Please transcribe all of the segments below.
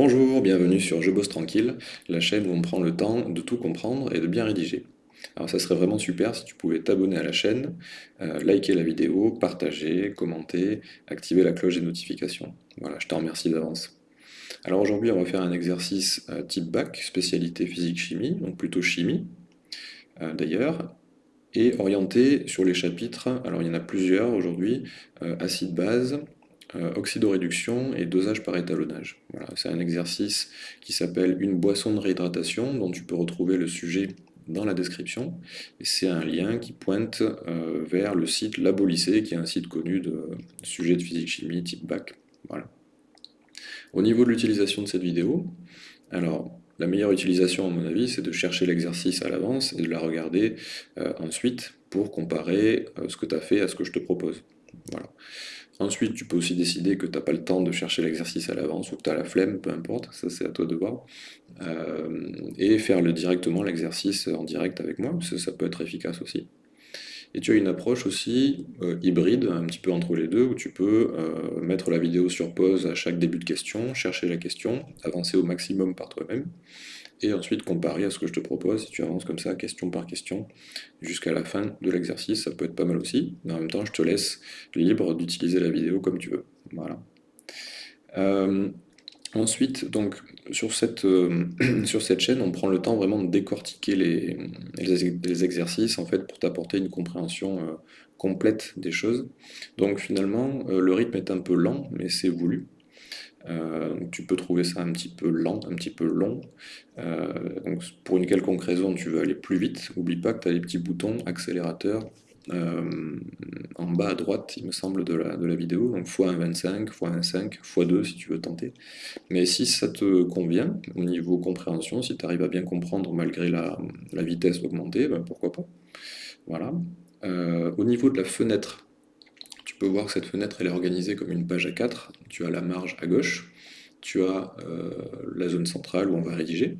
Bonjour, bienvenue sur Je bosse tranquille, la chaîne où on prend le temps de tout comprendre et de bien rédiger. Alors ça serait vraiment super si tu pouvais t'abonner à la chaîne, euh, liker la vidéo, partager, commenter, activer la cloche des notifications. Voilà, je te remercie d'avance. Alors aujourd'hui on va faire un exercice euh, type bac, spécialité physique-chimie, donc plutôt chimie euh, d'ailleurs, et orienté sur les chapitres, alors il y en a plusieurs aujourd'hui, acide-base, euh, oxydoréduction et dosage par étalonnage. Voilà, c'est un exercice qui s'appelle une boisson de réhydratation, dont tu peux retrouver le sujet dans la description, c'est un lien qui pointe euh, vers le site Labolycée, qui est un site connu de sujet de physique-chimie type bac. Au niveau de l'utilisation de cette vidéo, alors la meilleure utilisation à mon avis, c'est de chercher l'exercice à l'avance et de la regarder euh, ensuite pour comparer ce que tu as fait à ce que je te propose. Voilà. Ensuite, tu peux aussi décider que tu n'as pas le temps de chercher l'exercice à l'avance ou que tu as la flemme, peu importe, ça c'est à toi de voir. Euh, et faire le, directement l'exercice en direct avec moi, ça, peut être efficace aussi. Et tu as une approche aussi euh, hybride, un petit peu entre les deux, où tu peux euh, mettre la vidéo sur pause à chaque début de question, chercher la question, avancer au maximum par toi-même, et ensuite comparer à ce que je te propose, si tu avances comme ça, question par question, jusqu'à la fin de l'exercice, ça peut être pas mal aussi, mais en même temps, je te laisse libre d'utiliser la vidéo comme tu veux. Voilà. Euh, ensuite, donc, sur cette, euh, sur cette chaîne, on prend le temps vraiment de décortiquer les, les exercices, en fait, pour t'apporter une compréhension euh, complète des choses. Donc finalement, le rythme est un peu lent, mais c'est voulu. Euh, tu peux trouver ça un petit peu lent, un petit peu long. Euh, donc pour une quelconque raison, tu veux aller plus vite. N'oublie pas que tu as les petits boutons accélérateur euh, en bas à droite, il me semble, de la, de la vidéo. Donc x1,25, x1,5, x2 si tu veux tenter. Mais si ça te convient, au niveau compréhension, si tu arrives à bien comprendre malgré la, vitesse augmentée, ben pourquoi pas. Voilà. au niveau de la fenêtre peux voir que cette fenêtre elle est organisée comme une page A4. Tu as la marge à gauche, tu as euh, la zone centrale où on va rédiger,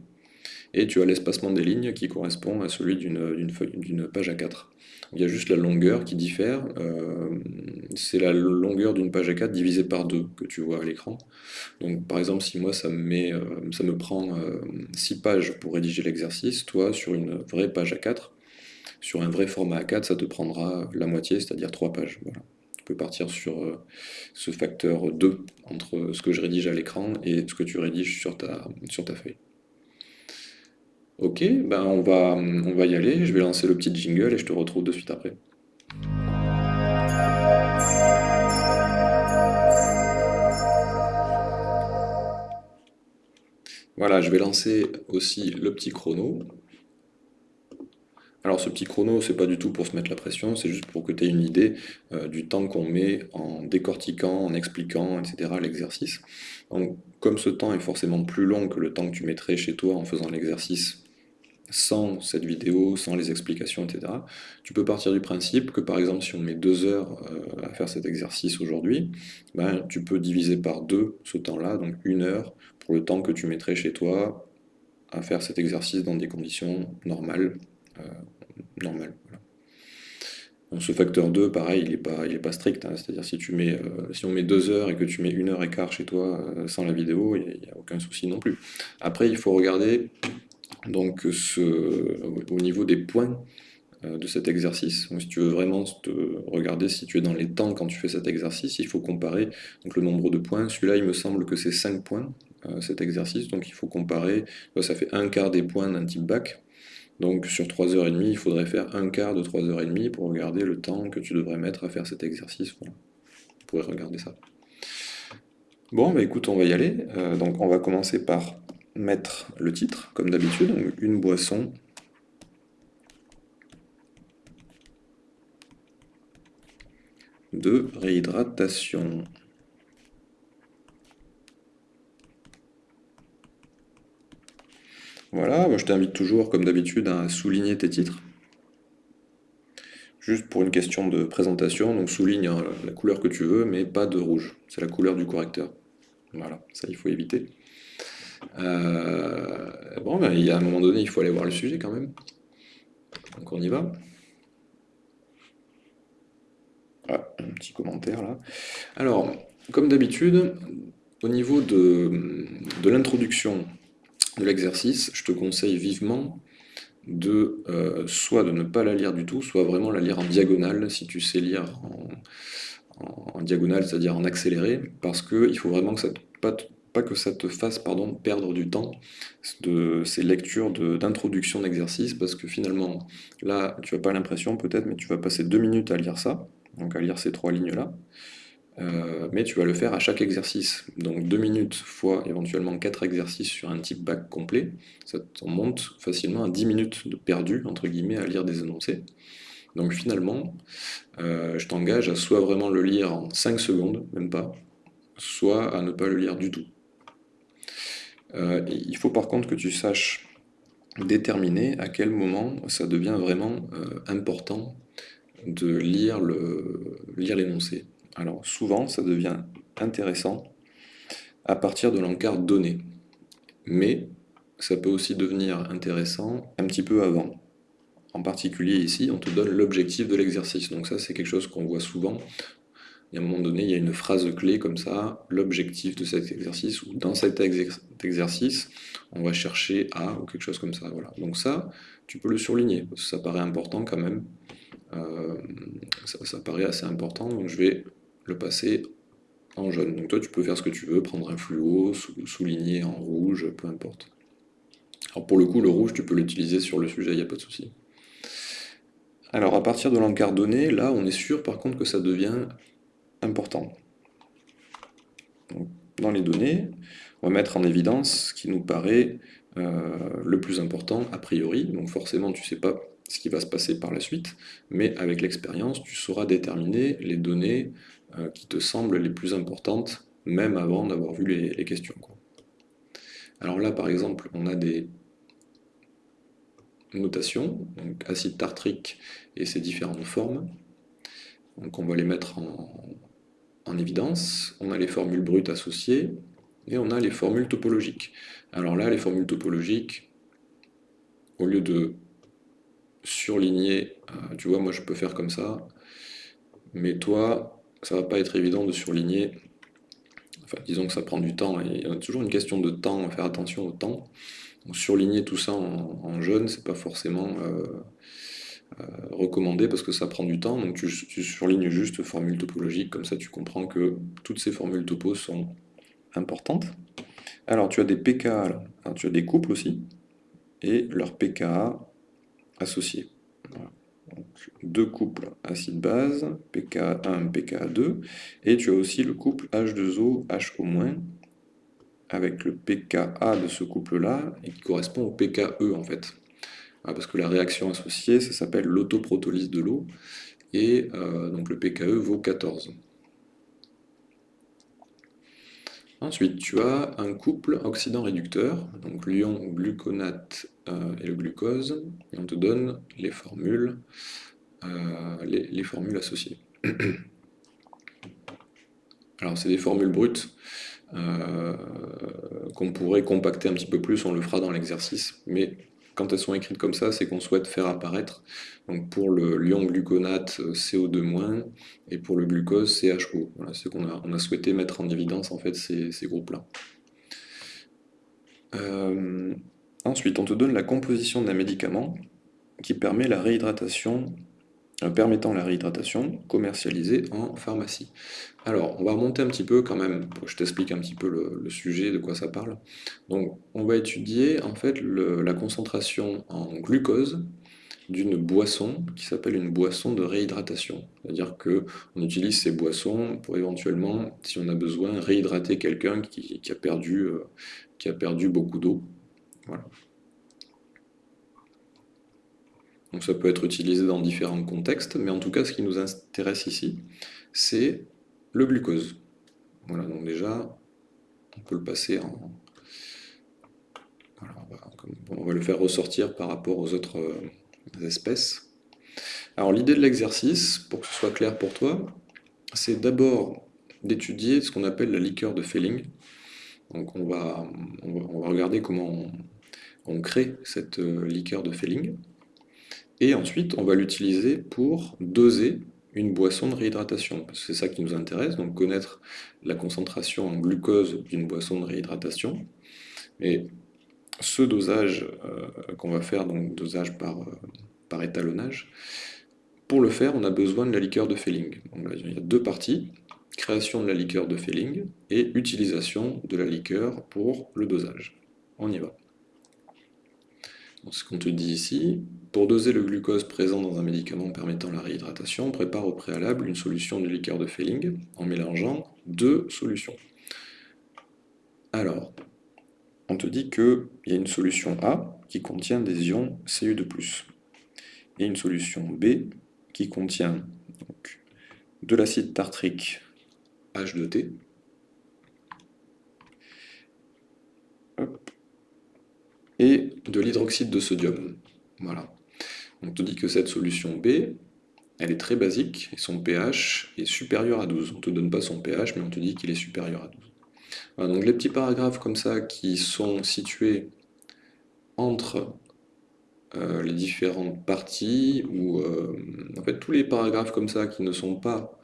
et tu as l'espacement des lignes qui correspond à celui d'une page A4. Il y a juste la longueur qui diffère, euh, c'est la longueur d'une page A4 divisée par deux que tu vois à l'écran. Donc par exemple, si moi ça me, met, euh, ça me prend 6 pages pour rédiger l'exercice, toi sur une vraie page A4, sur un vrai format A4, ça te prendra la moitié, c'est-à-dire 3 pages. Voilà partir sur euh, ce facteur 2 entre ce que je rédige à l'écran et ce que tu rédiges sur ta, sur ta feuille. Ok, ben on, va, on va y aller, je vais lancer le petit jingle et je te retrouve de suite après. Voilà, je vais lancer aussi le petit chrono. Alors ce petit chrono, c'est pas du tout pour se mettre la pression, c'est juste pour que tu aies une idée euh, du temps qu'on met en décortiquant, en expliquant, etc. l'exercice. Donc comme ce temps est forcément plus long que le temps que tu mettrais chez toi en faisant l'exercice sans cette vidéo, sans les explications, etc., tu peux partir du principe que par exemple si on met deux heures euh, à faire cet exercice aujourd'hui, ben, tu peux diviser par deux ce temps-là, donc une heure pour le temps que tu mettrais chez toi à faire cet exercice dans des conditions normales, euh, normal. ce facteur 2, pareil, il n'est pas, pas strict, hein. c'est-à-dire si, euh, si on met 2 heures et que tu mets 1 heure et quart chez toi euh, sans la vidéo, il n'y a, aucun souci non plus. Après, il faut regarder donc, ce, au niveau des points euh, de cet exercice. Donc, si tu veux vraiment te regarder si tu es dans les temps quand tu fais cet exercice, il faut comparer donc, le nombre de points. Celui-là, il me semble que c'est 5 points, cet exercice, donc il faut comparer, ça fait un quart des points d'un type bac, donc sur 3h30, il faudrait faire un quart de 3h30 pour regarder le temps que tu devrais mettre à faire cet exercice. Voilà. Vous pourrez regarder ça. Bon, bah écoute, on va y aller. Euh, donc on va commencer par mettre le titre, comme d'habitude, une boisson de réhydratation. Voilà, je t'invite toujours, comme d'habitude, à souligner tes titres. Juste pour une question de présentation, donc souligne hein, la couleur que tu veux, mais pas de rouge. C'est la couleur du correcteur. Voilà, ça il faut éviter. Euh, bon, ben, il y a un moment donné, il faut aller voir le sujet quand même. Donc on y va. Ah, un petit commentaire là. Alors, comme d'habitude, au niveau de l'introduction de l'exercice, je te conseille vivement de euh, soit de ne pas la lire du tout, soit vraiment la lire en diagonale, si tu sais lire en, diagonale, c'est-à-dire en accéléré, parce qu'il faut vraiment que ça pas, que ça te fasse perdre du temps de ces lectures d'introduction d'exercice, parce que finalement, là, tu n'as pas l'impression peut-être, mais tu vas passer deux minutes à lire ça, donc à lire ces trois lignes-là, euh, mais tu vas le faire à chaque exercice. Donc 2 minutes fois éventuellement 4 exercices sur un type bac complet, ça t'en monte facilement à 10 minutes de perdu, entre guillemets, à lire des énoncés. Donc finalement, euh, je t'engage à soit vraiment le lire en 5 secondes, même pas, soit à ne pas le lire du tout. Euh, il faut par contre que tu saches déterminer à quel moment ça devient vraiment important de lire l'énoncé. Alors souvent, ça devient intéressant à partir de l'encart donné. Mais ça peut aussi devenir intéressant un petit peu avant. En particulier ici, on te donne l'objectif de l'exercice. Donc ça, c'est quelque chose qu'on voit souvent. Et à un moment donné, il y a une phrase clé comme ça, l'objectif de cet exercice, ou dans cet exercice, on va chercher à, ou quelque chose comme ça. Voilà. Donc ça, tu peux le surligner, parce que ça paraît important quand même. Euh, ça, ça, paraît assez important, donc je vais le passer en jaune. Donc toi, tu peux faire ce que tu veux, prendre un fluo, souligner en rouge, peu importe. Alors pour le coup, le rouge, tu peux l'utiliser sur le sujet, il n'y a pas de souci. Alors à partir de l'encart donné, là, on est sûr par contre que ça devient important. dans les données, on va mettre en évidence ce qui nous paraît euh, le plus important a priori. Donc forcément, tu ne sais pas ce qui va se passer par la suite, mais avec l'expérience, tu sauras déterminer les données euh, qui te semblent les plus importantes, même avant d'avoir vu les, questions. Alors là, par exemple, on a des notations, donc acide tartrique et ses différentes formes. Donc on va les mettre en, en, évidence. On a les formules brutes associées et on a les formules topologiques. Alors là, les formules topologiques, au lieu de surligner, euh, tu vois, moi je peux faire comme ça, mais toi, ça va pas être évident de surligner. Enfin, disons que ça prend du temps, et il y a toujours une question de temps, faire attention au temps. Surligner tout ça en, en jaune, c'est pas forcément euh, euh, recommandé parce que ça prend du temps. Donc tu, surlignes juste formule topologique, comme ça tu comprends que toutes ces formules topo sont importantes. Alors tu as des pKa, tu as des couples aussi, et leurs pKa associés deux couples acide-base, pKa1, pKa2, et tu as aussi le couple H2O, HO-, avec le pKa de ce couple-là, et qui correspond au pKe en fait. Ah, parce que la réaction associée, ça s'appelle l'autoprotolyse de l'eau, et euh, donc le pKe vaut 14. Ensuite, tu as un couple oxydant-réducteur, donc l'ion gluconate euh, et le glucose, et on te donne les formules, euh, les, formules associées. Alors, c'est des formules brutes euh, qu'on pourrait compacter un petit peu plus, on le fera dans l'exercice, mais quand elles sont écrites comme ça, c'est qu'on souhaite faire apparaître, donc pour le lion gluconate CO2-, et pour le glucose CHO. Voilà, c'est qu'on a, on a souhaité mettre en évidence en fait ces, groupes-là. Euh, ensuite, on te donne la composition d'un médicament qui permet la réhydratation euh, permettant la réhydratation commercialisée en pharmacie. Alors, on va remonter un petit peu quand même, pour que je t'explique un petit peu le, sujet, de quoi ça parle. Donc, on va étudier en fait la concentration en glucose d'une boisson qui s'appelle une boisson de réhydratation. C'est-à-dire qu'on utilise ces boissons pour éventuellement, si on a besoin, réhydrater quelqu'un qui, a perdu, euh, qui a perdu beaucoup d'eau. Voilà. Donc ça peut être utilisé dans différents contextes, mais en tout cas, ce qui nous intéresse ici, c'est le glucose. Voilà, donc déjà, on peut le passer en... On, va, le faire ressortir par rapport aux autres euh, espèces. Alors l'idée de l'exercice, pour que ce soit clair pour toi, c'est d'abord d'étudier ce qu'on appelle la liqueur de Felling. Donc on va, on va, regarder comment on, on crée cette euh, liqueur de Felling. Et ensuite, on va l'utiliser pour doser une boisson de réhydratation. C'est ça qui nous intéresse, donc connaître la concentration en glucose d'une boisson de réhydratation. Et ce dosage euh, qu'on va faire, donc dosage par, euh, par étalonnage, pour le faire, on a besoin de la liqueur de Felling. il y a deux parties, création de la liqueur de Felling et utilisation de la liqueur pour le dosage. On y va. ce qu'on te dit ici, pour doser le glucose présent dans un médicament permettant la réhydratation, on prépare au préalable une solution de liqueur de Felling en mélangeant deux solutions. Alors, on te dit qu'il y a une solution A qui contient des ions Cu2+, et une solution B qui contient de l'acide tartrique H2T, et de l'hydroxyde de sodium. Voilà. On te dit que cette solution B, elle est très basique, et son pH est supérieur à 12. On ne te donne pas son pH, mais on te dit qu'il est supérieur à 12. donc les petits paragraphes comme ça qui sont situés entre euh, les différentes parties, ou euh, en fait tous les paragraphes comme ça qui ne sont pas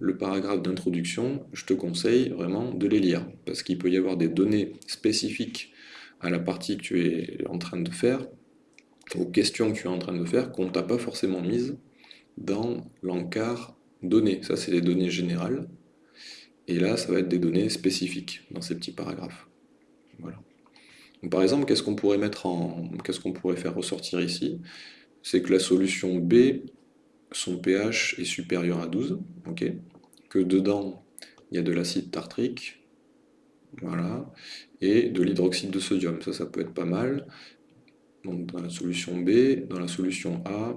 le paragraphe d'introduction, je te conseille vraiment de les lire, parce qu'il peut y avoir des données spécifiques à la partie que tu es en train de faire, aux questions que tu es en train de faire, qu'on ne t'a pas forcément mises dans l'encart données. Ça, c'est les données générales. Et là, ça va être des données spécifiques dans ces petits paragraphes. Voilà. par exemple, qu'est-ce qu'on pourrait mettre en. Qu'est-ce qu'on pourrait faire ressortir ici? C'est que la solution B, son pH est supérieur à 12, ok? Que dedans, il y a de l'acide tartrique, voilà, et de l'hydroxyde de sodium. Ça, ça peut être pas mal. Donc dans la solution B, dans la solution A,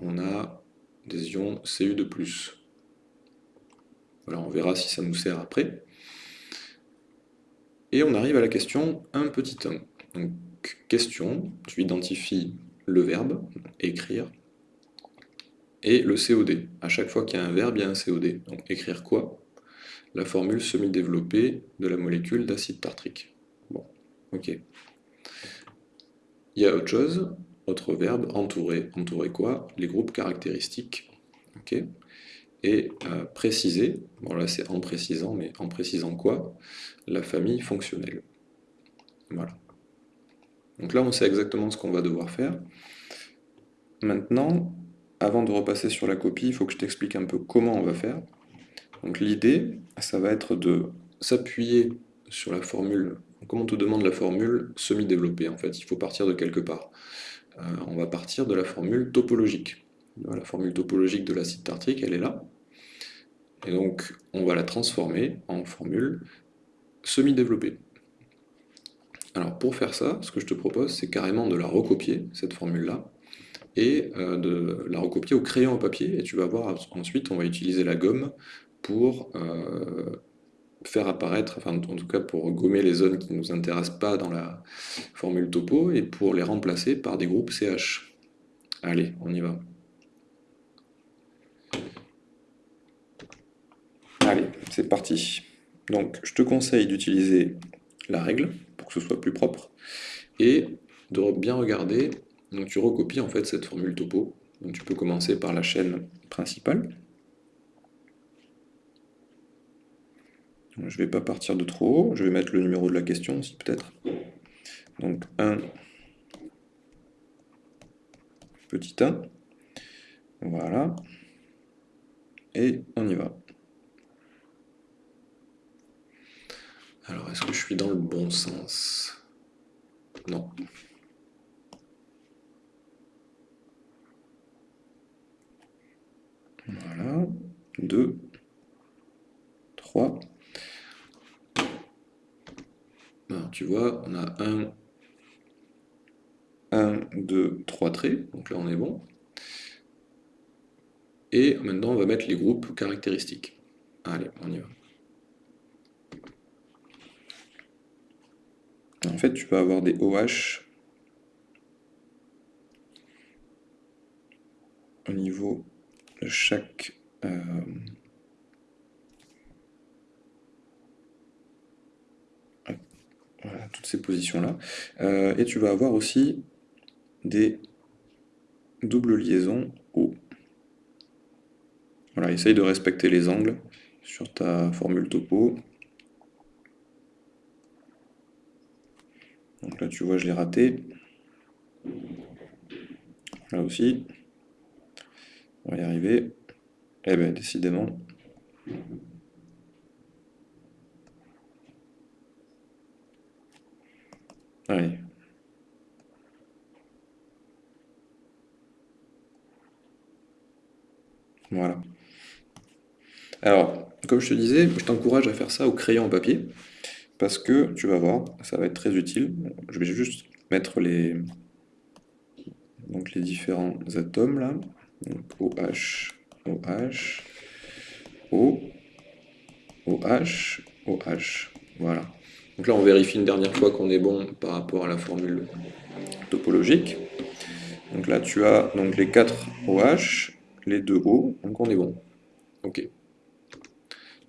on a des ions Cu2+. Voilà, on verra si ça nous sert après. Et on arrive à la question un petit 1. Donc, question, tu identifies le verbe, écrire, et le COD. À chaque fois qu'il y a un verbe, il y a un COD. Donc écrire quoi? La formule semi-développée de la molécule d'acide tartrique. Bon, ok. Il y a autre chose, autre verbe, entourer. Entourer quoi? Les groupes caractéristiques. Ok? Et euh, préciser, bon là c'est en précisant, mais en précisant quoi? La famille fonctionnelle. Voilà. Donc là on sait exactement ce qu'on va devoir faire. Maintenant, avant de repasser sur la copie, il faut que je t'explique un peu comment on va faire. Donc l'idée, ça va être de s'appuyer sur la formule comme on te demande la formule semi-développée, en fait, il faut partir de quelque part. Euh, on va partir de la formule topologique. La formule topologique de l'acide tartrique, elle est là. Et donc, on va la transformer en formule semi-développée. Alors, pour faire ça, ce que je te propose, c'est carrément de la recopier, cette formule-là, et euh, de la recopier au crayon à papier, et tu vas voir, ensuite, on va utiliser la gomme pour euh, faire apparaître, enfin en tout cas pour gommer les zones qui ne nous intéressent pas dans la formule topo et pour les remplacer par des groupes CH. Allez, on y va. Allez, c'est parti. Donc je te conseille d'utiliser la règle pour que ce soit plus propre et de bien regarder, donc tu recopies en fait cette formule topo. Donc tu peux commencer par la chaîne principale. Je ne vais pas partir de trop haut, je vais mettre le numéro de la question aussi peut-être. Donc 1, petit 1, voilà, et on y va. Alors, est-ce que je suis dans le bon sens? Non. Voilà, 2, 3, tu vois, on a un, 1, 2, 3 traits, donc là on est bon. Et maintenant on va mettre les groupes caractéristiques. Allez, on y va. En fait, tu vas avoir des OH au niveau de chaque... Euh, Voilà, toutes ces positions-là. Euh, et tu vas avoir aussi des doubles liaisons O. Voilà, essaye de respecter les angles sur ta formule topo. Donc là, tu vois, je l'ai raté. Là aussi. On va y arriver. Eh bien, décidément. Voilà. Alors, comme je te disais, je t'encourage à faire ça au crayon en papier, parce que tu vas voir, ça va être très utile. Je vais juste mettre les, les différents atomes là. Donc OH, OH, O, OH, OH. Voilà. Donc là, on vérifie une dernière fois qu'on est bon par rapport à la formule topologique. Donc là, tu as les 4 OH, les 2 O, donc on est bon. Ok.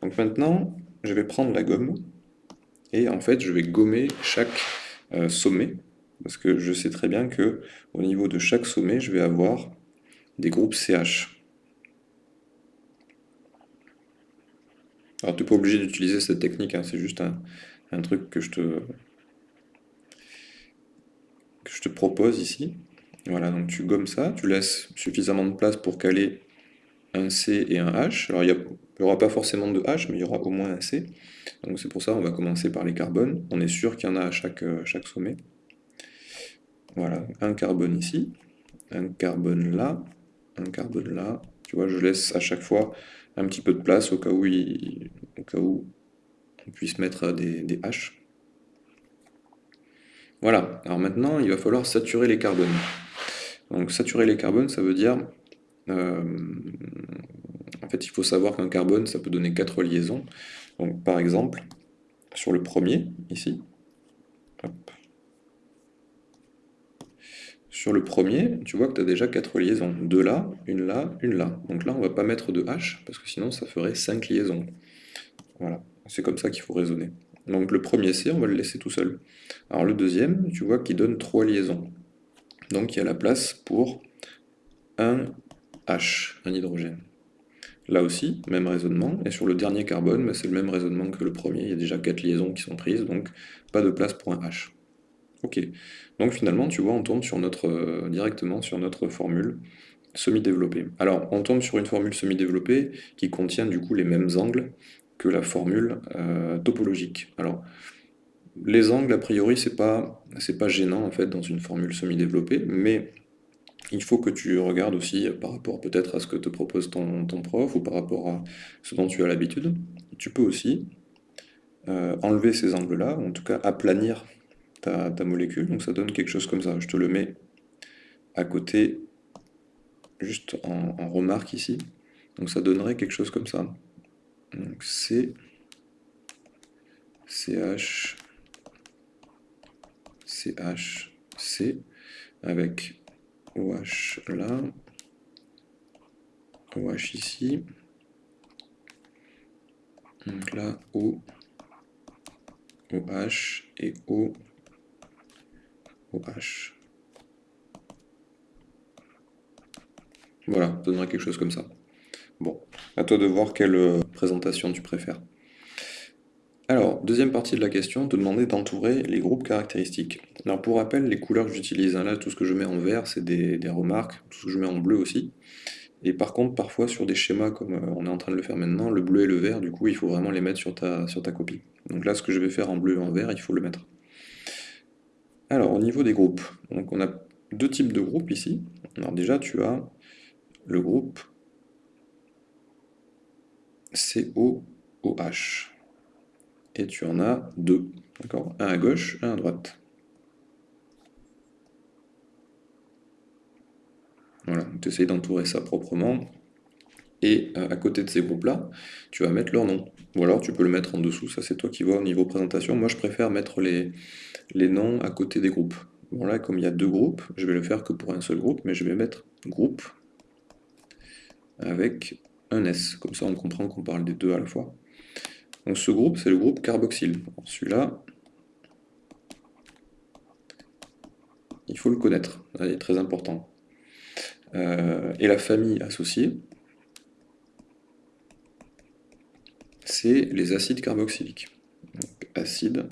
Donc maintenant, je vais prendre la gomme, et en fait, je vais gommer chaque euh, sommet, parce que je sais très bien que au niveau de chaque sommet, je vais avoir des groupes CH. Alors tu n'es pas obligé d'utiliser cette technique, hein, c'est juste un, truc que je, te, que je te propose ici. Voilà, donc tu gommes ça, tu laisses suffisamment de place pour caler un C et un H. Alors il n'y aura pas forcément de H, mais il y aura au moins un C. Donc c'est pour ça on va commencer par les carbones. On est sûr qu'il y en a à chaque, euh, chaque sommet. Voilà, un carbone ici, un carbone là, un carbone là. Tu vois, je laisse à chaque fois un petit peu de place au cas où, au cas où on puisse mettre des, des H. Voilà, alors maintenant il va falloir saturer les carbones. Donc saturer les carbones, ça veut dire... Euh, en fait, il faut savoir qu'un carbone, ça peut donner quatre liaisons. Donc par exemple, sur le premier, ici, sur le premier, tu vois que tu as déjà quatre liaisons. Deux là, une là, une là. Donc là, on ne va pas mettre de H, parce que sinon ça ferait cinq liaisons. Voilà, c'est comme ça qu'il faut raisonner. Donc le premier C, on va le laisser tout seul. Alors le deuxième, tu vois qu'il donne trois liaisons. Donc il y a la place pour un H, un hydrogène. Là aussi, même raisonnement, et sur le dernier carbone, bah, c'est le même raisonnement que le premier, il y a déjà quatre liaisons qui sont prises, donc pas de place pour un H. Ok, donc finalement, tu vois, on tombe sur notre, euh, directement sur notre formule semi-développée. Alors, on tombe sur une formule semi-développée qui contient du coup les mêmes angles que la formule euh, topologique. Alors, les angles, a priori, c'est pas, pas gênant en fait dans une formule semi-développée, mais il faut que tu regardes aussi par rapport peut-être à ce que te propose ton, prof ou par rapport à ce dont tu as l'habitude. Tu peux aussi euh, enlever ces angles-là, en tout cas aplanir ta, molécule, donc ça donne quelque chose comme ça. Je te le mets à côté, juste en, en remarque ici. Donc ça donnerait quelque chose comme ça. Donc C, CH, CH, C, avec OH là, OH ici, donc là O, OH et O, OH. Voilà, ça donnerait quelque chose comme ça. Bon, à toi de voir quelle euh, présentation tu préfères. Alors, deuxième partie de la question, te demander d'entourer les groupes caractéristiques. Alors pour rappel, les couleurs que j'utilise, hein, là tout ce que je mets en vert c'est des, remarques, tout ce que je mets en bleu aussi. Et par contre, parfois sur des schémas comme euh, on est en train de le faire maintenant, le bleu et le vert, du coup il faut vraiment les mettre sur ta, sur ta copie. Donc là ce que je vais faire en bleu et en vert, il faut le mettre. Alors au niveau des groupes, donc on a deux types de groupes ici. Alors déjà tu as le groupe COOH. Et tu en as deux. D'accord Un à gauche, un à droite. Voilà, tu essayes d'entourer ça proprement. Et euh, à côté de ces groupes-là, tu vas mettre leur nom. Ou alors tu peux le mettre en dessous, ça c'est toi qui vois au niveau présentation. Moi je préfère mettre les, les noms à côté des groupes. Bon là, comme il y a deux groupes, je vais le faire que pour un seul groupe, mais je vais mettre groupe avec Comme ça on comprend qu'on parle des deux à la fois. Donc ce groupe, c'est le groupe carboxyle. Celui-là, il faut le connaître, il est très important. Euh, et la famille associée, c'est les acides carboxyliques. Acide.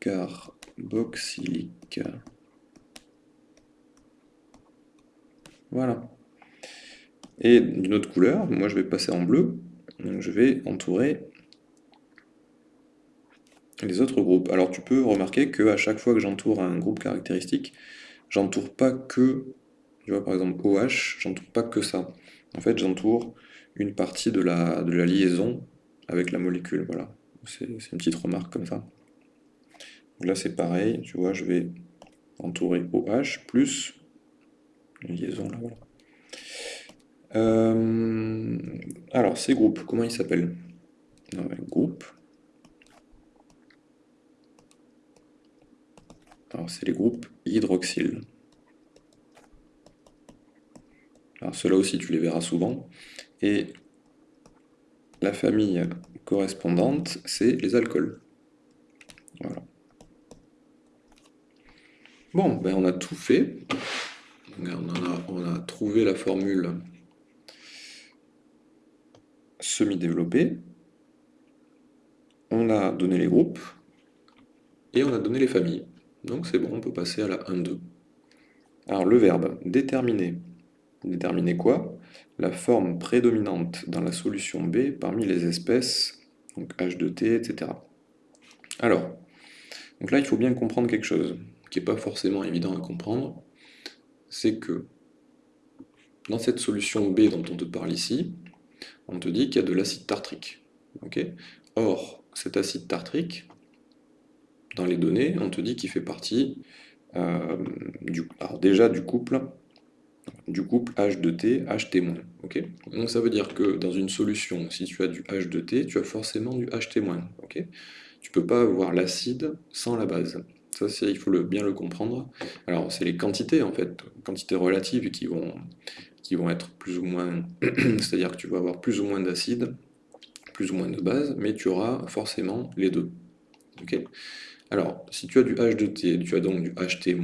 Carboxylique. Voilà. Et d'une autre couleur, moi je vais passer en bleu, donc je vais entourer les autres groupes. Alors tu peux remarquer que à chaque fois que j'entoure un groupe caractéristique, j'entoure pas que, tu vois par exemple OH, j'entoure pas que ça. En fait j'entoure une partie de la, de la liaison avec la molécule, voilà. C'est une petite remarque comme ça. là c'est pareil, tu vois, je vais entourer OH plus liaison là, voilà. Euh, alors, ces groupes, comment ils s'appellent? Groupe. Alors, c'est les groupes hydroxyles. Alors, ceux-là aussi, tu les verras souvent. Et la famille correspondante, c'est les alcools. Voilà. Bon, ben on a tout fait. On a, trouvé la formule semi-développé, on a donné les groupes, et on a donné les familles. Donc c'est bon, on peut passer à la 1-2. Alors le verbe déterminer. Déterminer quoi? La forme prédominante dans la solution B parmi les espèces, donc H2T, etc. Alors, donc là il faut bien comprendre quelque chose, qui n'est pas forcément évident à comprendre, c'est que dans cette solution B dont on te parle ici, on te dit qu'il y a de l'acide tartrique. Or, cet acide tartrique, dans les données, on te dit qu'il fait partie euh, déjà du couple du couple H2T, HT-. Donc ça veut dire que dans une solution, si tu as du H2T, tu as forcément du. Okay tu ne peux pas avoir l'acide sans la base. Il faut le, bien le comprendre. Alors, c'est les quantités, en fait, quantités relatives qui vont, qui vont être plus ou moins, c'est-à-dire que tu vas avoir plus ou moins d'acide, plus ou moins de base, mais tu auras forcément les deux. Alors, si tu as du H2T, tu as donc du HT-,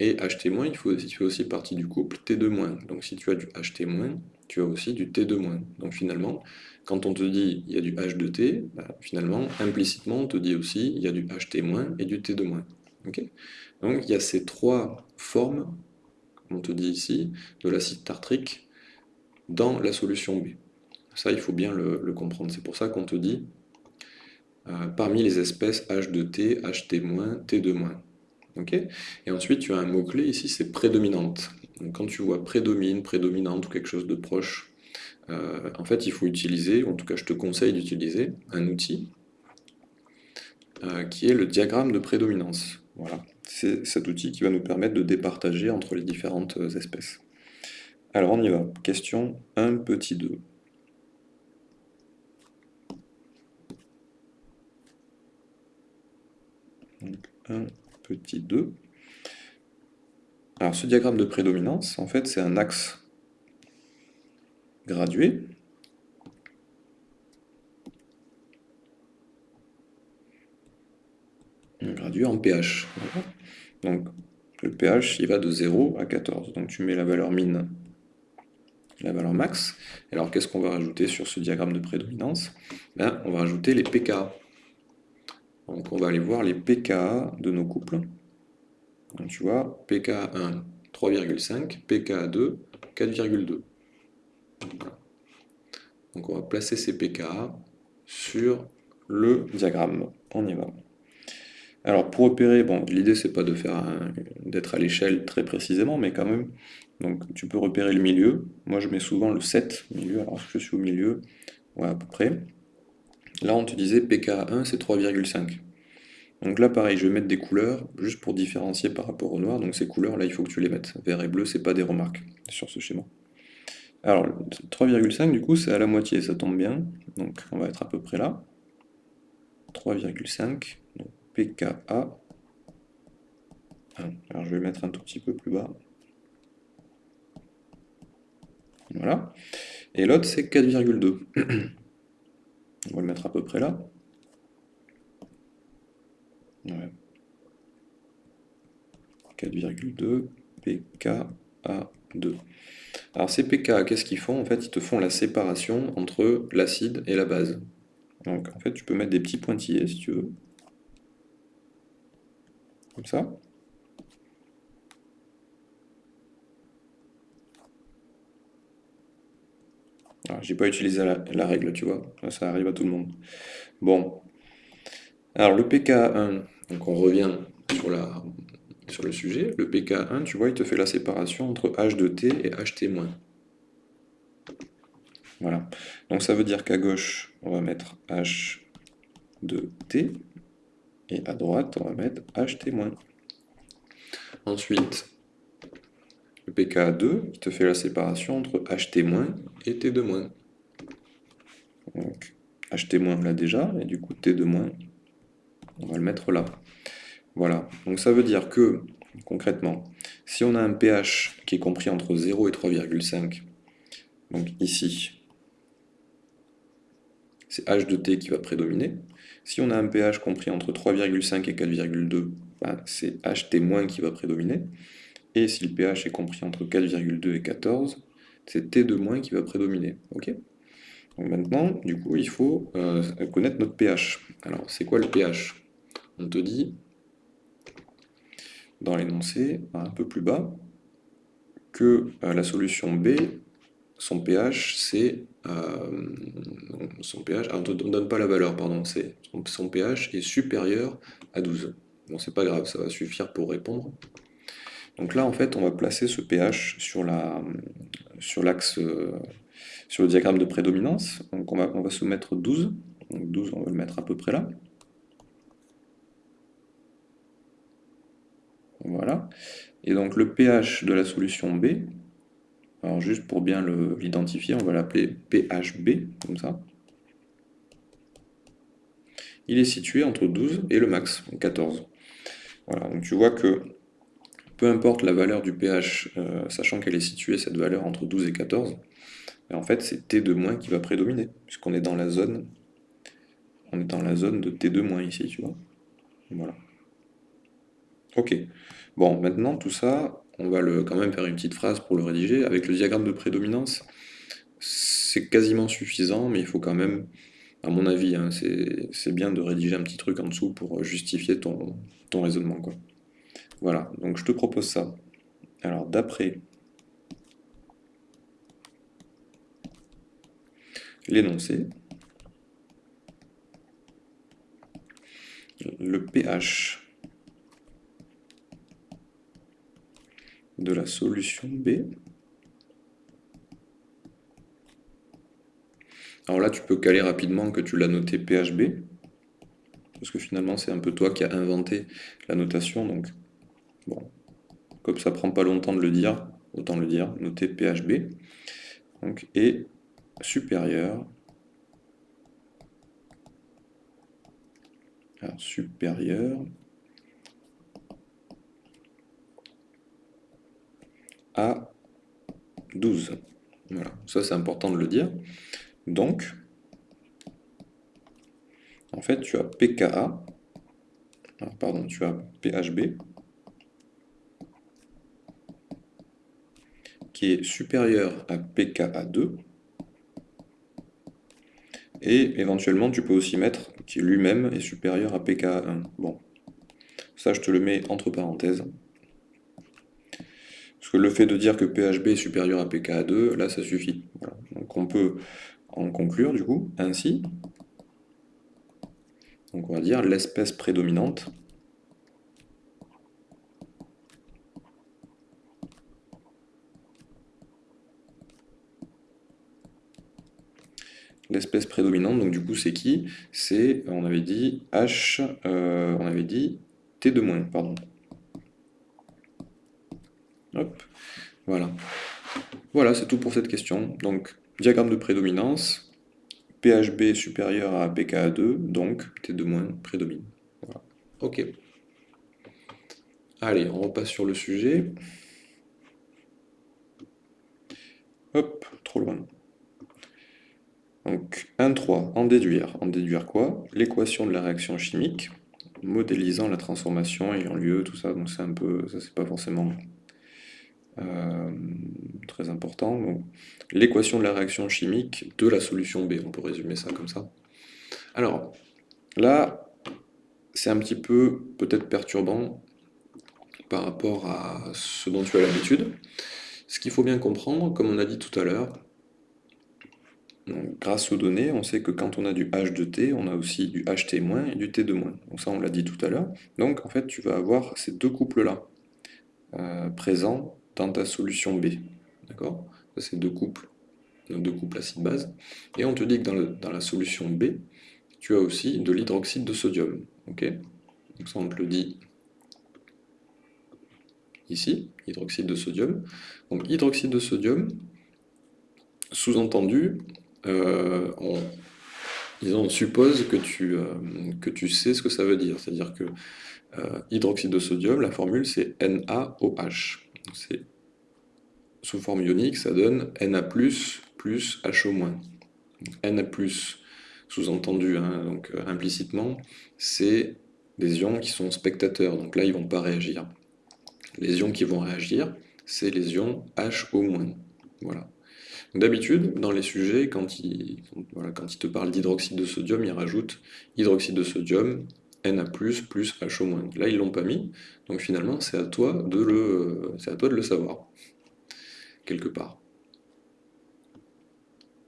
et HT-, il faut, si tu fais aussi partie du couple T2-. Donc si tu as du HT-, tu as aussi du T2-. Donc finalement, quand on te dit il y a du H2T, bah, finalement, implicitement, on te dit aussi il y a du HT- et du T2-. Donc il y a ces trois formes on te dit ici, de l'acide tartrique dans la solution B. Ça, il faut bien le, comprendre. C'est pour ça qu'on te dit euh, parmi les espèces H2T, HT-, T2-. Et ensuite, tu as un mot-clé ici, c'est prédominante. Quand tu vois prédomine, prédominante ou quelque chose de proche, euh, en fait, il faut utiliser, ou en tout cas, je te conseille d'utiliser un outil euh, qui est le diagramme de prédominance. Voilà c'est cet outil qui va nous permettre de départager entre les différentes euh, espèces. Alors on y va. Question 1 petit 2. Donc 1 petit 2. Alors ce diagramme de prédominance, en fait, c'est un axe gradué. Gradué en pH. Donc le pH, il va de 0 à 14. Donc tu mets la valeur min, la valeur max. alors qu'est-ce qu'on va rajouter sur ce diagramme de prédominance? Ben, On va rajouter les pKa. Donc on va aller voir les pKa de nos couples. Donc tu vois, pKa1, 3,5, pKa2, 4,2. Donc on va placer ces pKa sur le diagramme. On y va. Alors pour opérer, bon, l'idée c'est pas d'être à l'échelle très précisément, mais quand même, donc tu peux repérer le milieu. Moi je mets souvent le 7 milieu, alors je suis au milieu, ouais, à peu près. Là on te disait PK1 c'est 3,5. Donc là pareil, je vais mettre des couleurs juste pour différencier par rapport au noir. Donc ces couleurs là il faut que tu les mettes. Vert et bleu c'est pas des remarques sur ce schéma. Alors 3,5 du coup c'est à la moitié, ça tombe bien. Donc on va être à peu près là. 3,5. PKA. Alors je vais mettre un tout petit peu plus bas. Voilà. Et l'autre c'est 4,2. On va le mettre à peu près là. 4,2 PK A2. Alors ces pK, qu'est-ce qu'ils font? En fait, ils te font la séparation entre l'acide et la base. Donc en fait, tu peux mettre des petits pointillés si tu veux. Comme ça. J'ai pas utilisé la, règle, tu vois. Ça, arrive à tout le monde. Bon. Alors le pK1, donc on revient sur, la, sur le sujet. Le pK1, tu vois, il te fait la séparation entre H de T et HT-. Voilà. Donc ça veut dire qu'à gauche, on va mettre H de T, et à droite, on va mettre HT-. Ensuite, le pK2, qui te fait la séparation entre HT- et T2-. Donc, HT- là déjà, et du coup T2-, on va le mettre là. Voilà, donc ça veut dire que, concrètement, si on a un pH qui est compris entre 0 et 3,5, donc ici, c'est H de T qui va prédominer. Si on a un pH compris entre 3,5 et 4,2, ben, c'est HT- qui va prédominer. Et si le pH est compris entre 4,2 et 14, c'est T2- qui va prédominer. Ok? Maintenant, du coup, il faut euh, connaître notre pH. Alors, c'est quoi le pH? On te dit, dans l'énoncé, un peu plus bas, que euh, la solution B, son pH, c'est... Euh, son pH, on ne donne pas la valeur, pardon, c'est son pH est supérieur à 12. Bon, c'est pas grave, ça va suffire pour répondre. Donc là, en fait, on va placer ce pH sur l'axe, euh, sur, le diagramme de prédominance. Donc on va, on va se mettre 12. Donc 12, on va le mettre à peu près là. Voilà. Et donc le pH de la solution B, alors juste pour bien l'identifier, on va l'appeler PHB, comme ça. Il est situé entre 12 et le max, 14. Voilà, donc tu vois que peu importe la valeur du pH, euh, sachant qu'elle est située, cette valeur, entre 12 et 14, en fait, c'est T2- qui va prédominer, puisqu'on est dans la zone on est dans la zone de T2- ici, tu vois. Voilà. Ok. Bon, maintenant, tout ça, on va le, quand même faire une petite phrase pour le rédiger. Avec le diagramme de prédominance, c'est quasiment suffisant, mais il faut quand même, à mon avis, hein, c'est bien de rédiger un petit truc en dessous pour justifier ton, ton raisonnement. Quoi. Voilà, donc je te propose ça. Alors d'après l'énoncé, le pH de la solution B. Alors là, tu peux caler rapidement que tu l'as noté PHB, parce que finalement, c'est un peu toi qui as inventé la notation, donc Bon, comme ça prend pas longtemps de le dire, autant le dire, noter PHB, donc, et supérieur, alors supérieur à 12. Voilà, ça c'est important de le dire. Donc, en fait, tu as PKA, pardon, tu as PHB, est supérieur à PKA2, et éventuellement tu peux aussi mettre qui lui-même est supérieur à PKA1. Bon, ça je te le mets entre parenthèses. Parce que le fait de dire que PHB est supérieur à PKA2, là ça suffit. Donc on peut en conclure du coup ainsi. Donc on va dire l'espèce prédominante l'espèce prédominante, donc du coup c'est qui? C'est, on avait dit H, euh, on avait dit T2-, pardon. Hop, voilà. Voilà, c'est tout pour cette question. Donc, diagramme de prédominance, PHB supérieur à PKA2, donc T2- prédomine. Ok. Allez, on repasse sur le sujet. Hop, trop loin. Donc 1.3, en déduire. En déduire quoi? L'équation de la réaction chimique, modélisant la transformation ayant lieu, tout ça, donc c'est un peu, ça c'est pas forcément très important. L'équation de la réaction chimique de la solution B, on peut résumer ça comme ça. Alors, là, c'est un petit peu peut-être perturbant par rapport à ce dont tu as l'habitude. Ce qu'il faut bien comprendre, comme on a dit tout à l'heure, grâce aux données, on sait que quand on a du H de T, on a aussi du HT- et du T2-. Donc ça, on l'a dit tout à l'heure. Donc en fait, tu vas avoir ces deux couples-là euh, présents dans ta solution B. D'accord? C'est deux couples, deux couples acide-base. Et on te dit que dans, la solution B, tu as aussi de l'hydroxyde de sodium. Donc ça, on te le dit ici, hydroxyde de sodium. Donc hydroxyde de sodium, sous-entendu, euh, on, suppose que tu, euh, que tu sais ce que ça veut dire. C'est-à-dire que euh, hydroxyde de sodium, la formule c'est NaOH. C'est sous forme ionique, ça donne Na+, plus HO-. Na+, sous-entendu, hein, donc implicitement, c'est des ions qui sont spectateurs, donc là ils vont pas réagir. Les ions qui vont réagir, c'est les ions HO-. Voilà. D'habitude, dans les sujets, quand ils, quand te parlent d'hydroxyde de sodium, ils rajoutent hydroxyde de sodium, Na+, plus HO-. Là, ils l'ont pas mis, donc finalement, c'est à, toi de le, à toi de le savoir, quelque part.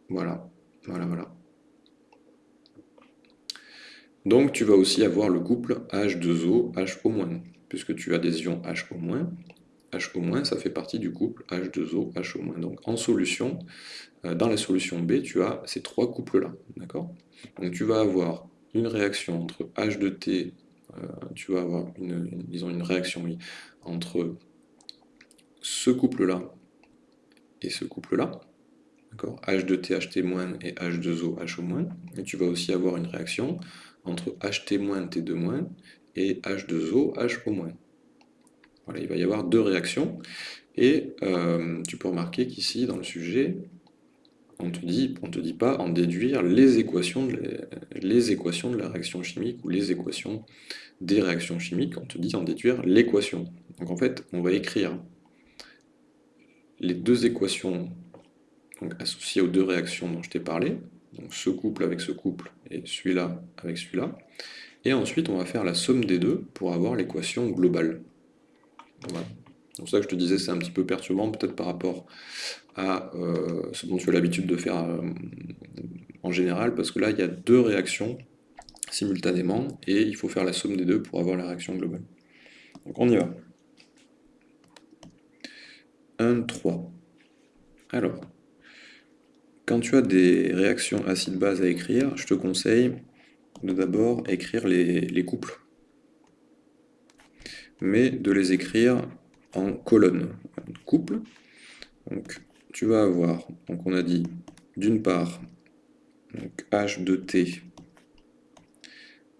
Voilà, voilà, voilà. Donc, tu vas aussi avoir le couple H2O, HO-, puisque tu as des ions HO-, HO-, ça fait partie du couple H2O, HO-. Donc en solution, euh, dans la solution B, tu as ces trois couples-là. D'accord? Donc tu vas avoir une réaction entre H 2 T, euh, tu vas avoir une, disons une réaction entre ce couple-là et ce couple-là. D'accord H2T, HT- et H2O, HO-. Et tu vas aussi avoir une réaction entre HT-, T2- et H2O, HO- il va y avoir deux réactions. Et euh, tu peux remarquer qu'ici, dans le sujet, on te dit, on te dit pas en déduire les équations, de, la réaction chimique ou les équations des réactions chimiques, on te dit en déduire l'équation. Donc en fait, on va écrire les deux équations associées aux deux réactions dont je t'ai parlé, donc ce couple avec ce couple et celui-là avec celui-là, et ensuite on va faire la somme des deux pour avoir l'équation globale. C'est pour ça que je te disais, c'est un petit peu perturbant peut-être par rapport à euh, ce dont tu as l'habitude de faire euh, en général, parce que là, il y a deux réactions simultanément, et il faut faire la somme des deux pour avoir la réaction globale. Donc on y va. 1, 3. Alors, quand tu as des réactions acide-base à écrire, je te conseille de d'abord écrire les couples mais de les écrire en colonne, couple. Donc, tu vas avoir, donc on a dit, d'une part, donc H de T,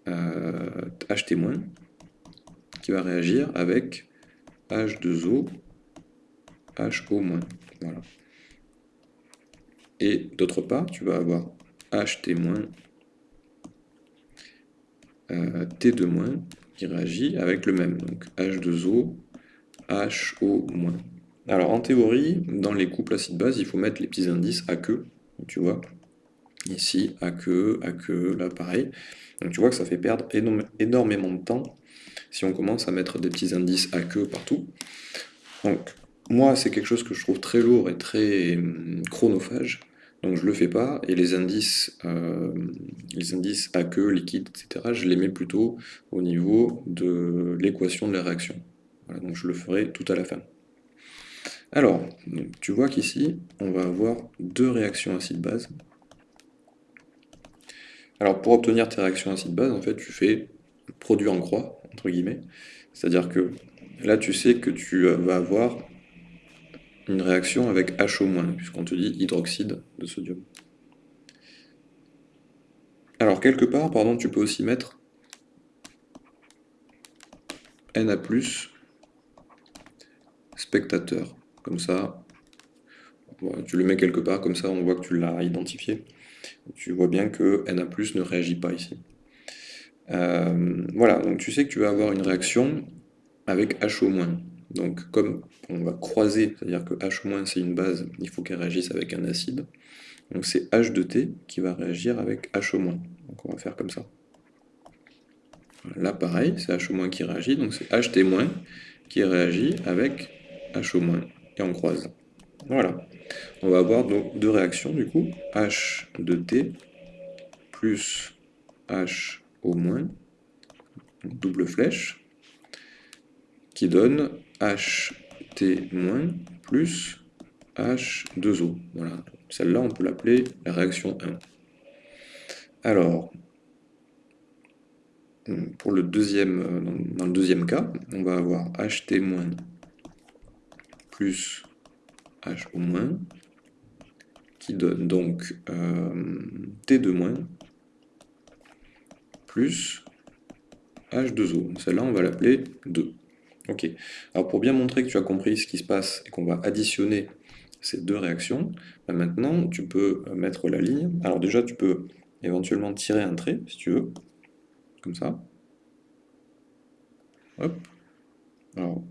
euh, HT-, qui va réagir avec H2O, HO-. Voilà. Et d'autre part, tu vas avoir HT-, euh, T2- qui réagit avec le même, donc H2O, HO-. Alors en théorie, dans les couples acide-base, il faut mettre les petits indices à queue, tu vois, ici à queue, à queue, là pareil. Donc tu vois que ça fait perdre énormément de temps si on commence à mettre des petits indices à queue partout. Donc moi c'est quelque chose que je trouve très lourd et très hum, chronophage, donc je le fais pas, et les indices, euh, les indices à queue, liquide, etc., je les mets plutôt au niveau de l'équation de la réaction. Donc je le ferai tout à la fin. Alors, tu vois qu'ici, on va avoir deux réactions acide-base. Alors pour obtenir tes réactions acide-base, en fait, tu fais produit en croix, entre guillemets. C'est-à-dire que là, tu sais que tu vas avoir une réaction avec HO-, puisqu'on te dit hydroxyde de sodium. Alors, quelque part, pardon, tu peux aussi mettre Na+, spectateur. Comme ça, tu le mets quelque part, comme ça on voit que tu l'as identifié. Tu vois bien que Na+, ne réagit pas ici. Euh, voilà, donc tu sais que tu vas avoir une réaction avec HO-. Donc comme on va croiser, c'est-à-dire que H- c'est une base, il faut qu'elle réagisse avec un acide. Donc c'est H de T qui va réagir avec H-. Donc on va faire comme ça. Là pareil, c'est H- qui réagit, donc c'est HT- qui réagit avec H- et on croise. Voilà. On va avoir donc deux réactions du coup, H de T plus H au moins, double flèche, qui donne HT- plus H2O. Voilà, celle-là on peut l'appeler la réaction 1. Alors, pour le deuxième, dans le deuxième cas, on va avoir HT- plus HO- qui donne donc euh, T2- plus H2O. Celle-là, on va l'appeler 2. Ok. Alors pour bien montrer que tu as compris ce qui se passe et qu'on va additionner ces deux réactions, bah maintenant tu peux mettre la ligne. Alors déjà, tu peux éventuellement tirer un trait, si tu veux, comme ça. Hop. Alors,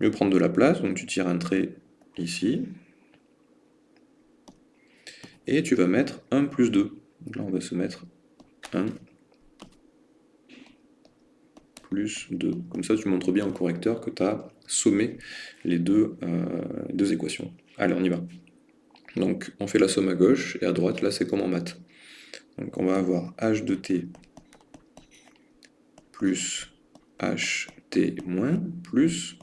mieux prendre de la place, donc tu tires un trait ici. Et tu vas mettre 1 plus 2. Donc là, on va se mettre 1 plus 2. Comme ça, tu montres bien au correcteur que tu as sommé les deux, euh, deux équations. Allez, on y va. Donc, on fait la somme à gauche, et à droite, là, c'est comme en maths. Donc, on va avoir h de t plus ht moins plus,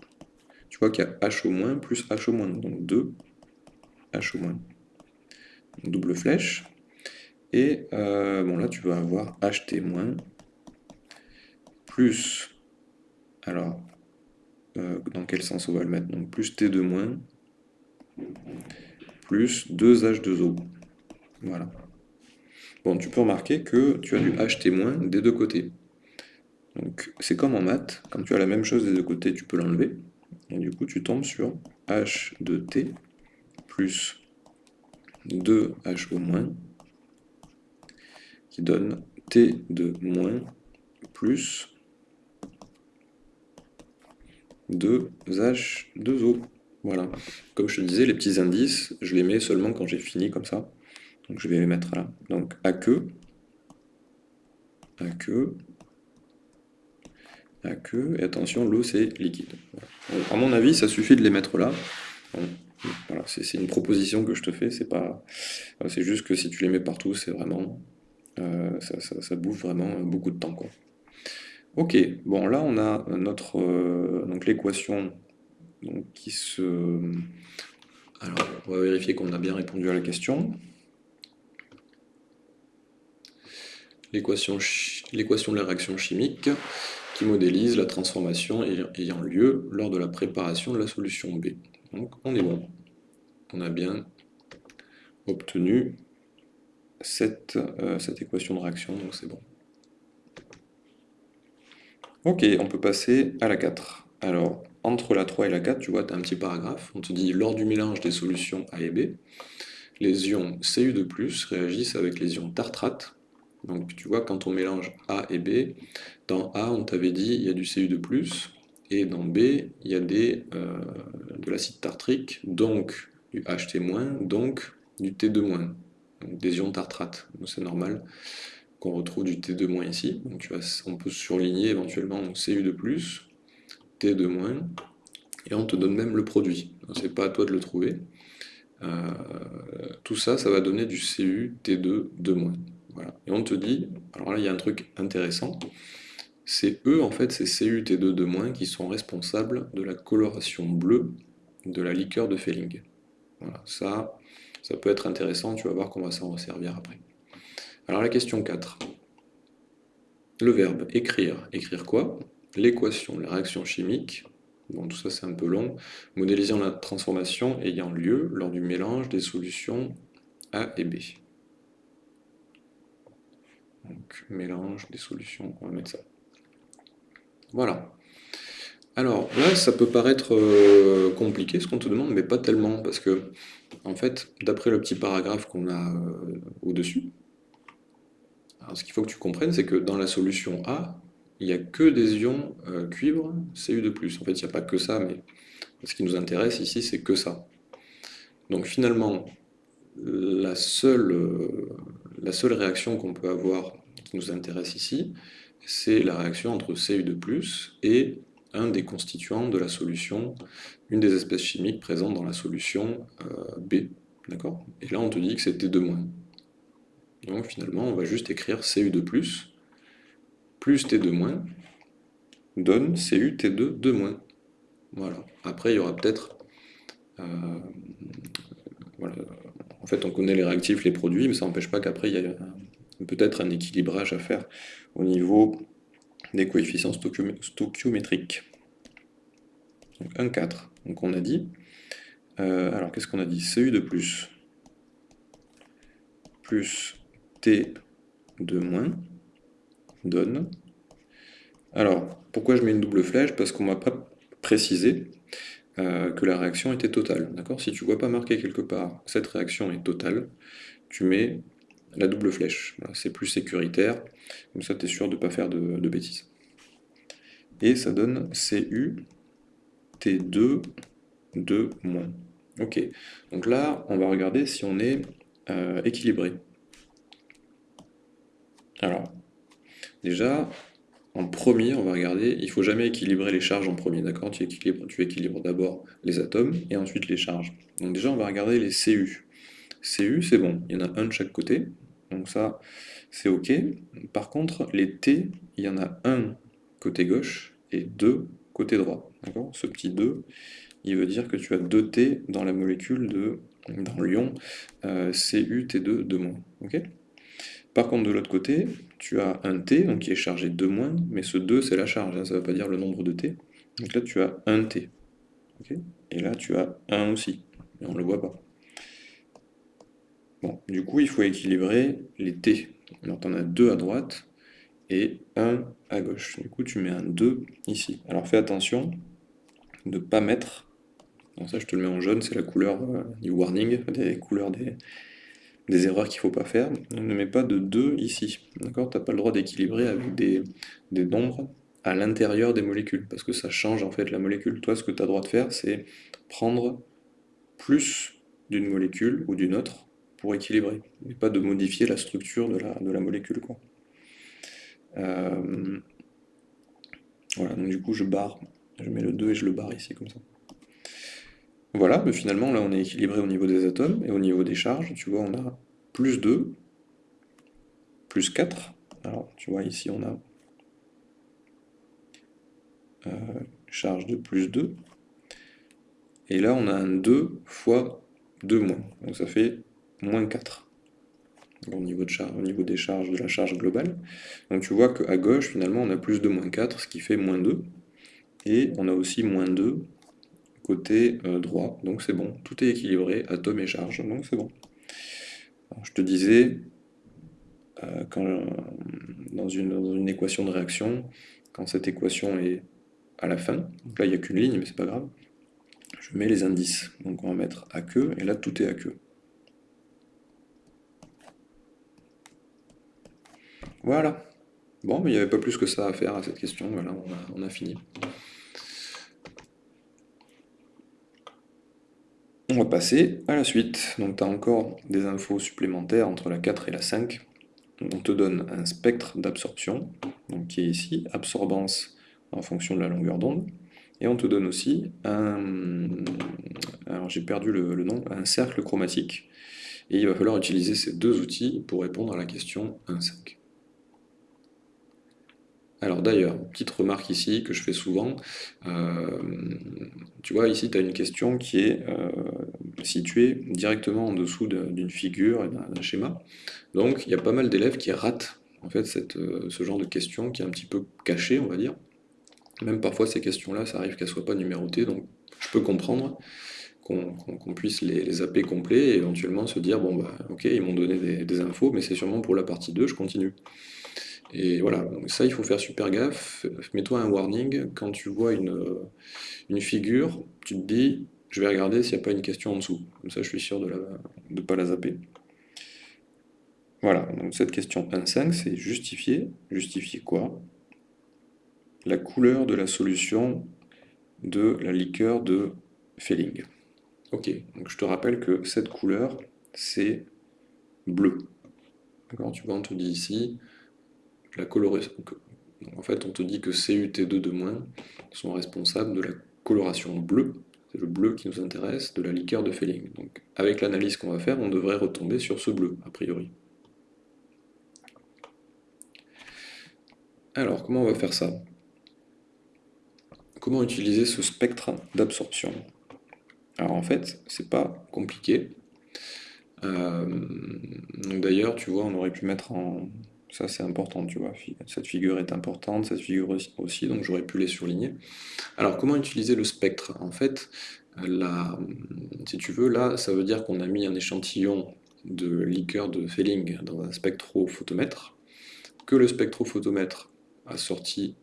tu vois qu'il y a h au moins plus h au moins, donc 2 h au moins. Double flèche. Et euh, bon, là, tu vas avoir ht moins plus, alors, euh, dans quel sens on va le mettre? Donc plus T2 moins, plus 2H2O. Voilà. Bon, tu peux remarquer que tu as du HT moins des deux côtés. Donc c'est comme en maths, quand tu as la même chose des deux côtés, tu peux l'enlever. Et du coup, tu tombes sur H de T plus 2HO moins, qui donne T de moins plus 2H2O. Voilà. Comme je te disais, les petits indices, je les mets seulement quand j'ai fini comme ça. Donc je vais les mettre là. Donc à que, à et attention, l'eau c'est liquide. à mon avis, ça suffit de les mettre là. voilà, c'est une proposition que je te fais, c'est pas, c'est juste que si tu les mets partout, c'est vraiment, euh, ça, ça, bouffe vraiment beaucoup de temps quoi. Ok, bon là on a notre euh, donc l'équation qui se... Alors on va vérifier qu'on a bien répondu à la question. L'équation de la réaction chimique qui modélise la transformation ayant lieu lors de la préparation de la solution B. Donc on est bon. On a bien obtenu cette, euh, équation de réaction, donc c'est bon. Ok, on peut passer à la 4. Alors, entre la 3 et la 4, tu vois, tu as un petit paragraphe. On te dit, lors du mélange des solutions A et B, les ions Cu2+, réagissent avec les ions tartrate. Donc, tu vois, quand on mélange A et B, dans A, on t'avait dit, il y a du Cu2+, et dans B, il y a euh, de l'acide tartrique, donc du HT-, donc du T2-, donc des ions tartrate. C'est normal qu'on retrouve du T2- ici. Donc on peut surligner éventuellement Cu de plus, T2-, et on te donne même le produit. C'est pas à toi de le trouver. Euh, tout ça, ça va donner du Cu T2 2-. Voilà. Et on te dit, alors là il y a un truc intéressant, c'est eux en fait, c'est Cu T2 2- qui sont responsables de la coloration bleue de la liqueur de Felling. Voilà, ça, ça peut être intéressant, tu vas voir qu'on va s'en resservir après. Alors la question 4. Le verbe écrire. Écrire quoi? L'équation de la réaction chimique. Bon, tout ça c'est un peu long. Modélisant la transformation ayant lieu lors du mélange des solutions A et B. Donc mélange des solutions, on va mettre ça. Voilà. Alors là, ça peut paraître euh, compliqué ce qu'on te demande, mais pas tellement, parce que, en fait, d'après le petit paragraphe qu'on a euh, au-dessus, ce qu'il faut que tu comprennes, c'est que dans la solution A, il n'y a que des ions euh, cuivre Cu2+. En fait, il n'y a pas que ça, mais ce qui nous intéresse ici, c'est que ça. Donc finalement, la seule, la seule réaction qu'on peut avoir qui nous intéresse ici, c'est la réaction entre Cu2+, et un des constituants de la solution, une des espèces chimiques présentes dans la solution euh, B. D'accord? Et là, on te dit que c'est T2-. Donc finalement, on va juste écrire Cu2+, plus T2- donne Cu T2 2-. Voilà. Après, il y aura peut-être... Euh, en fait, on connaît les réactifs, les produits, mais ça n'empêche pas qu'après, il y a peut-être un équilibrage à faire au niveau des coefficients stoichiométriques. Donc 1, 4. Donc on a dit... Euh, alors, qu'est-ce qu'on a dit? Cu de plus plus T de moins donne. Alors, pourquoi je mets une double flèche? Parce qu'on ne m'a pas précisé euh, que la réaction était totale. Si tu ne vois pas marqué quelque part cette réaction est totale, tu mets la double flèche. C'est plus sécuritaire, comme ça tu es sûr de ne pas faire de, bêtises. Et ça donne Cu T2 de moins. Ok, donc là, on va regarder si on est euh, équilibré. Alors, déjà, en premier, on va regarder, il ne faut jamais équilibrer les charges en premier, d'accord? Tu équilibres, tu d'abord les atomes et ensuite les charges. Donc déjà, on va regarder les Cu. Cu, c'est bon, il y en a un de chaque côté, donc ça, c'est ok. Par contre, les T, il y en a un côté gauche et deux côté droit, d'accord? Ce petit 2, il veut dire que tu as deux T dans la molécule de, dans l'ion euh, Cu T2 2-, ok? Par contre, de l'autre côté, tu as un T, donc qui est chargé 2-, mais ce 2, c'est la charge, hein, ça ne veut pas dire le nombre de T. Donc là, tu as un T. et là, tu as 1 aussi, mais on ne le voit pas. Bon, du coup, il faut équilibrer les T. Alors, tu en as 2 à droite et 1 à gauche. Du coup, tu mets un 2 ici. Alors, fais attention de ne pas mettre... ça, je te le mets en jaune, c'est la couleur euh, du warning, des couleurs des, des erreurs qu'il ne faut pas faire. ne mets pas de 2 ici. D'accord? Tu n'as pas le droit d'équilibrer avec des, nombres à l'intérieur des molécules, parce que ça change en fait la molécule. Toi, ce que tu as le droit de faire, c'est prendre plus d'une molécule ou d'une autre pour équilibrer, mais pas de modifier la structure de la, molécule. Euh, voilà, donc du coup je barre, je mets le 2 et je le barre ici comme ça. Voilà, mais finalement, là, on est équilibré au niveau des atomes, et au niveau des charges, tu vois, on a plus 2, plus 4. Alors, tu vois, ici, on a euh, charge de plus 2. Et là, on a un 2 fois 2 moins. Donc ça fait moins 4 au niveau, des charges de la charge globale. Donc tu vois qu'à gauche, finalement, on a plus de moins 4, ce qui fait moins 2. Et on a aussi moins 2 côté euh, droit, donc c'est bon, tout est équilibré, atome et charge, donc c'est bon. je te disais, euh, quand, dans, une, dans, une, équation de réaction, quand cette équation est à la fin, donc là il n'y a qu'une ligne, mais c'est pas grave, je mets les indices, donc on va mettre à queue, et là tout est à queue. Voilà. Bon, mais il n'y avait pas plus que ça à faire à cette question, voilà, on a fini. Passer à la suite. Donc tu as encore des infos supplémentaires entre la 4 et la 5. On te donne un spectre d'absorption, qui est ici, absorbance en fonction de la longueur d'onde. Et on te donne aussi un, alors j'ai perdu le, nom, un cercle chromatique. Et il va falloir utiliser ces deux outils pour répondre à la question 1.5. Alors d'ailleurs, petite remarque ici que je fais souvent, euh, tu vois ici tu as une question qui est euh, située directement en dessous d'une figure d'un schéma, donc il y a pas mal d'élèves qui ratent en fait euh, ce genre de question qui est un petit peu caché on va dire, même parfois ces questions-là ça arrive qu'elles ne soient pas numérotées, donc je peux comprendre qu'on puisse les, zapper complets et éventuellement se dire bon bah ok ils m'ont donné des, des infos mais c'est sûrement pour la partie 2, je continue. Et voilà, ça il faut faire super gaffe, mets-toi un warning, quand tu vois une, une figure, tu te dis, je vais regarder s'il n'y a pas une question en dessous, comme ça je suis sûr de ne pas la zapper. Voilà, donc cette question 1.5, c'est justifier, justifier quoi? La couleur de la solution de la liqueur de Felling. Ok, donc je te rappelle que cette couleur, c'est bleu. D'accord Tu vois, on te dit ici, la coloration... En fait, on te dit que CUT2 de moins sont responsables de la coloration bleue, c'est le bleu qui nous intéresse, de la liqueur de Felling. Donc, avec l'analyse qu'on va faire, on devrait retomber sur ce bleu, a priori. Alors, comment on va faire ça? Comment utiliser ce spectre d'absorption? Alors en fait, c'est pas compliqué. Euh, d'ailleurs, tu vois, on aurait pu mettre en... Ça c'est important, tu vois, cette figure est importante, cette figure aussi, donc j'aurais pu les surligner. Alors comment utiliser le spectre? En fait, si tu veux, là, ça veut dire qu'on a mis un échantillon de liqueur de Felling dans un spectrophotomètre, que le spectrophotomètre a sorti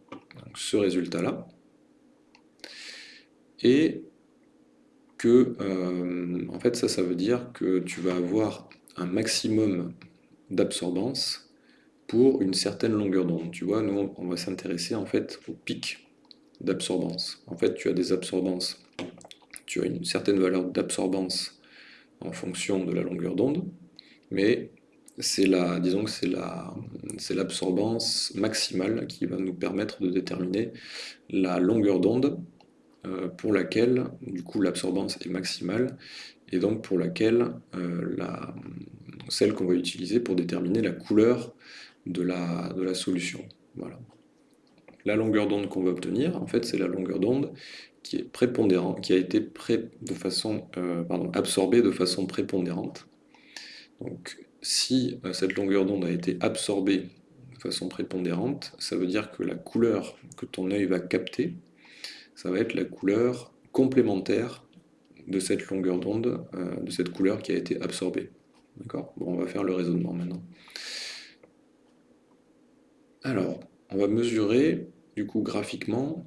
ce résultat-là, et que, euh, en fait, ça, ça veut dire que tu vas avoir un maximum d'absorbance pour une certaine longueur d'onde. Tu vois, nous, on va s'intéresser en fait au pic d'absorbance. En fait, tu as des absorbances, tu as une certaine valeur d'absorbance en fonction de la longueur d'onde, mais c'est la, disons que c'est la, c'est l'absorbance maximale qui va nous permettre de déterminer la longueur d'onde euh, pour laquelle, du coup, l'absorbance est maximale, et donc pour laquelle euh, la, celle qu'on va utiliser pour déterminer la couleur de la, solution. Voilà. La longueur d'onde qu'on va obtenir, en fait, c'est la longueur d'onde qui est prépondérante, qui a été euh, absorbée de façon prépondérante. Donc, si cette longueur d'onde a été absorbée de façon prépondérante, ça veut dire que la couleur que ton œil va capter, ça va être la couleur complémentaire de cette longueur d'onde, euh, de cette couleur qui a été absorbée. On va faire le raisonnement maintenant. Alors, on va mesurer, du coup, graphiquement,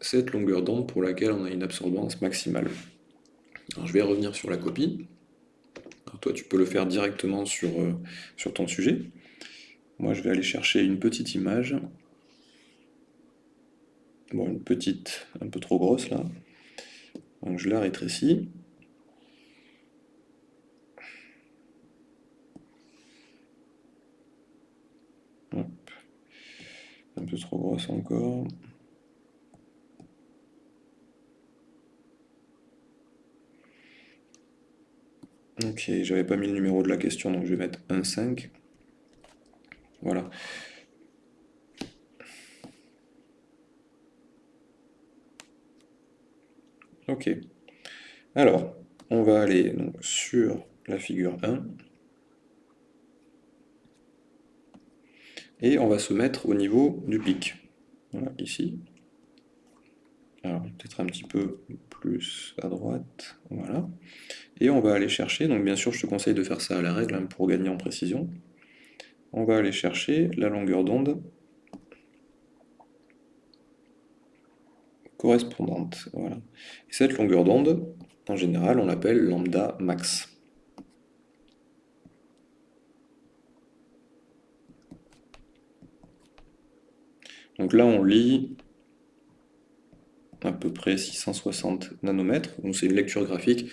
cette longueur d'onde pour laquelle on a une absorbance maximale. Je vais revenir sur la copie. toi, tu peux le faire directement sur, euh, sur ton sujet. Moi, je vais aller chercher une petite image Bon, une petite, un peu trop grosse là. Donc je la rétrécis. Un peu trop grosse encore. Ok, j'avais pas mis le numéro de la question, donc je vais mettre 1,5. Voilà. Ok. Alors, on va aller donc, sur la figure 1. Et on va se mettre au niveau du pic. Voilà, ici. Alors, peut-être un petit peu plus à droite. Voilà. Et on va aller chercher, donc bien sûr je te conseille de faire ça à la règle hein, pour gagner en précision. On va aller chercher la longueur d'onde correspondante. Voilà. Et cette longueur d'onde, en général, on l'appelle lambda max. Donc là, on lit à peu près 660 nanomètres. C'est une lecture graphique,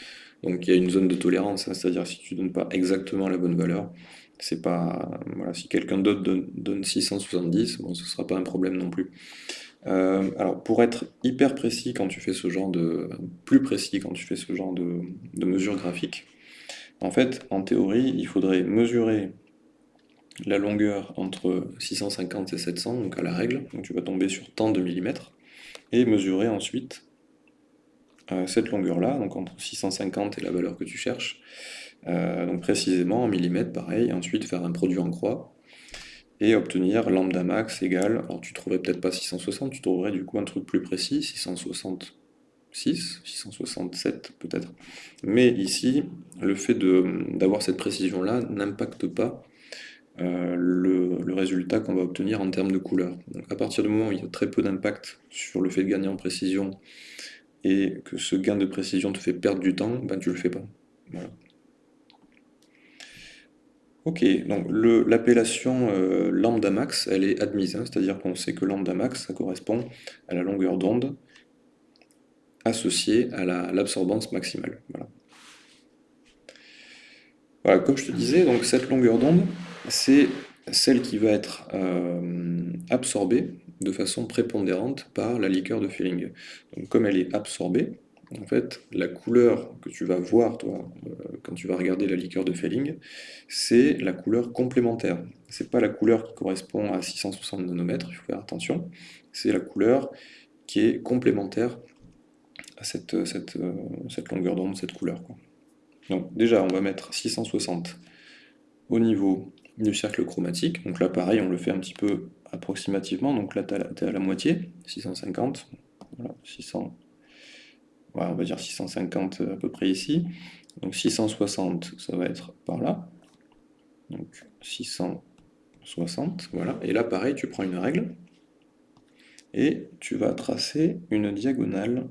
donc il y a une zone de tolérance, hein. c'est-à-dire si tu ne donnes pas exactement la bonne valeur, c'est pas voilà, si quelqu'un d'autre donne, donne, 670, bon, ce ne sera pas un problème non plus. Euh, alors, pour être hyper précis quand tu fais ce genre de... plus précis quand tu fais ce genre de, de mesures en fait, en théorie, il faudrait mesurer la longueur entre 650 et 700, donc à la règle, donc tu vas tomber sur tant de millimètres, et mesurer ensuite euh, cette longueur-là, donc entre 650 et la valeur que tu cherches, euh, donc précisément en millimètres, pareil, et ensuite faire un produit en croix, et obtenir lambda max égale, alors tu trouverais peut-être pas 660, tu trouverais du coup un truc plus précis, 666, 667 peut-être. Mais ici, le fait d'avoir cette précision-là n'impacte pas euh, le, résultat qu'on va obtenir en termes de couleur. Donc à partir du moment où il y a très peu d'impact sur le fait de gagner en précision et que ce gain de précision te fait perdre du temps, ben tu le fais pas. Ok, donc l'appellation euh, lambda max, elle est admise, hein, c'est-à-dire qu'on sait que lambda max, ça correspond à la longueur d'onde associée à l'absorbance maximale. Voilà. comme je te disais, donc cette longueur d'onde, c'est celle qui va être euh, absorbée de façon prépondérante par la liqueur de Fehling. Donc comme elle est absorbée, en fait, la couleur que tu vas voir, toi, euh, quand tu vas regarder la liqueur de Felling, c'est la couleur complémentaire. C'est pas la couleur qui correspond à 660 nanomètres, il faut faire attention. C'est la couleur qui est complémentaire à cette, cette, euh, cette longueur d'onde, cette couleur. Donc déjà, on va mettre 660 au niveau du cercle chromatique. Donc là, pareil, on le fait un petit peu approximativement. Donc là, tu es à la moitié, 650. Voilà, 600 on va dire 650 à peu près ici. Donc 660, ça va être par là. Donc 660, voilà. Et là, pareil, tu prends une règle et tu vas tracer une diagonale.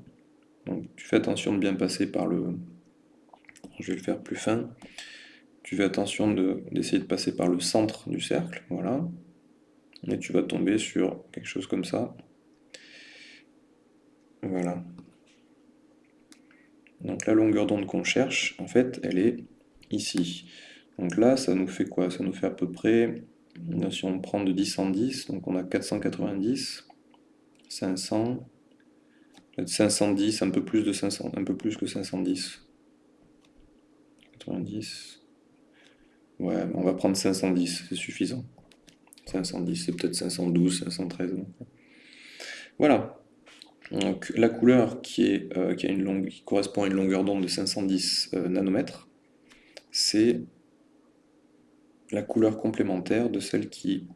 Donc tu fais attention de bien passer par le... Je vais le faire plus fin. Tu fais attention d'essayer de, passer par le centre du cercle, voilà. Et tu vas tomber sur quelque chose comme ça. Voilà. Donc la longueur d'onde qu'on cherche, en fait, elle est ici. Donc là, ça nous fait quoi? Ça nous fait à peu près, si on prend de 10 en 10, donc on a 490, 500, 510, un peu plus de 500, un peu plus que 510. 90. Ouais, on va prendre 510, c'est suffisant. 510, c'est peut-être 512, 513. Voilà. Donc la couleur euh, qui, a une longue, qui correspond à une longueur d'onde de 510 euh, nanomètres, c'est la couleur complémentaire de celle qui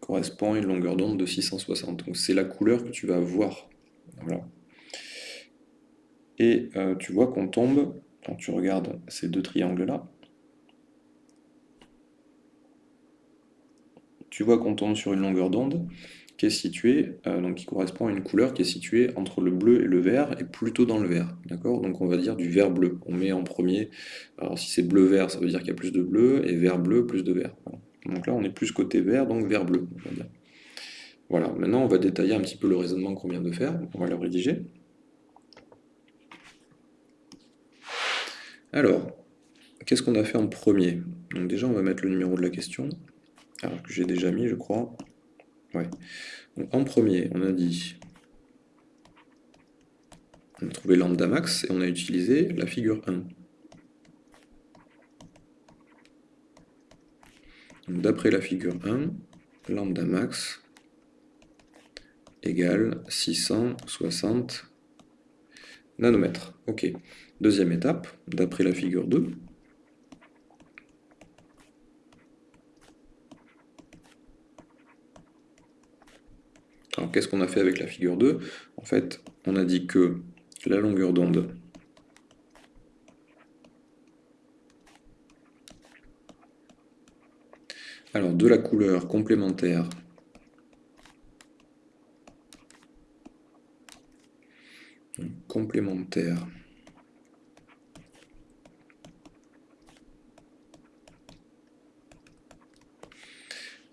correspond à une longueur d'onde de 660. Donc c'est la couleur que tu vas voir. Et euh, tu vois qu'on tombe, quand tu regardes ces deux triangles-là, tu vois qu'on tombe sur une longueur d'onde qui est situé, euh, donc qui correspond à une couleur qui est située entre le bleu et le vert, et plutôt dans le vert, d'accord? Donc on va dire du vert bleu, on met en premier, alors si c'est bleu-vert, ça veut dire qu'il y a plus de bleu, et vert-bleu, plus de vert. Donc là, on est plus côté vert, donc vert bleu, Voilà, maintenant on va détailler un petit peu le raisonnement qu'on vient de faire, on va le rédiger. Alors, qu'est-ce qu'on a fait en premier? Donc déjà, on va mettre le numéro de la question, alors que j'ai déjà mis, je crois en premier, on a dit, on a trouvé lambda max et on a utilisé la figure 1. D'après la figure 1, lambda max égale 660 nanomètres. Ok. Deuxième étape, d'après la figure 2, Alors qu'est-ce qu'on a fait avec la figure 2 En fait, on a dit que la longueur d'onde alors de la couleur complémentaire complémentaire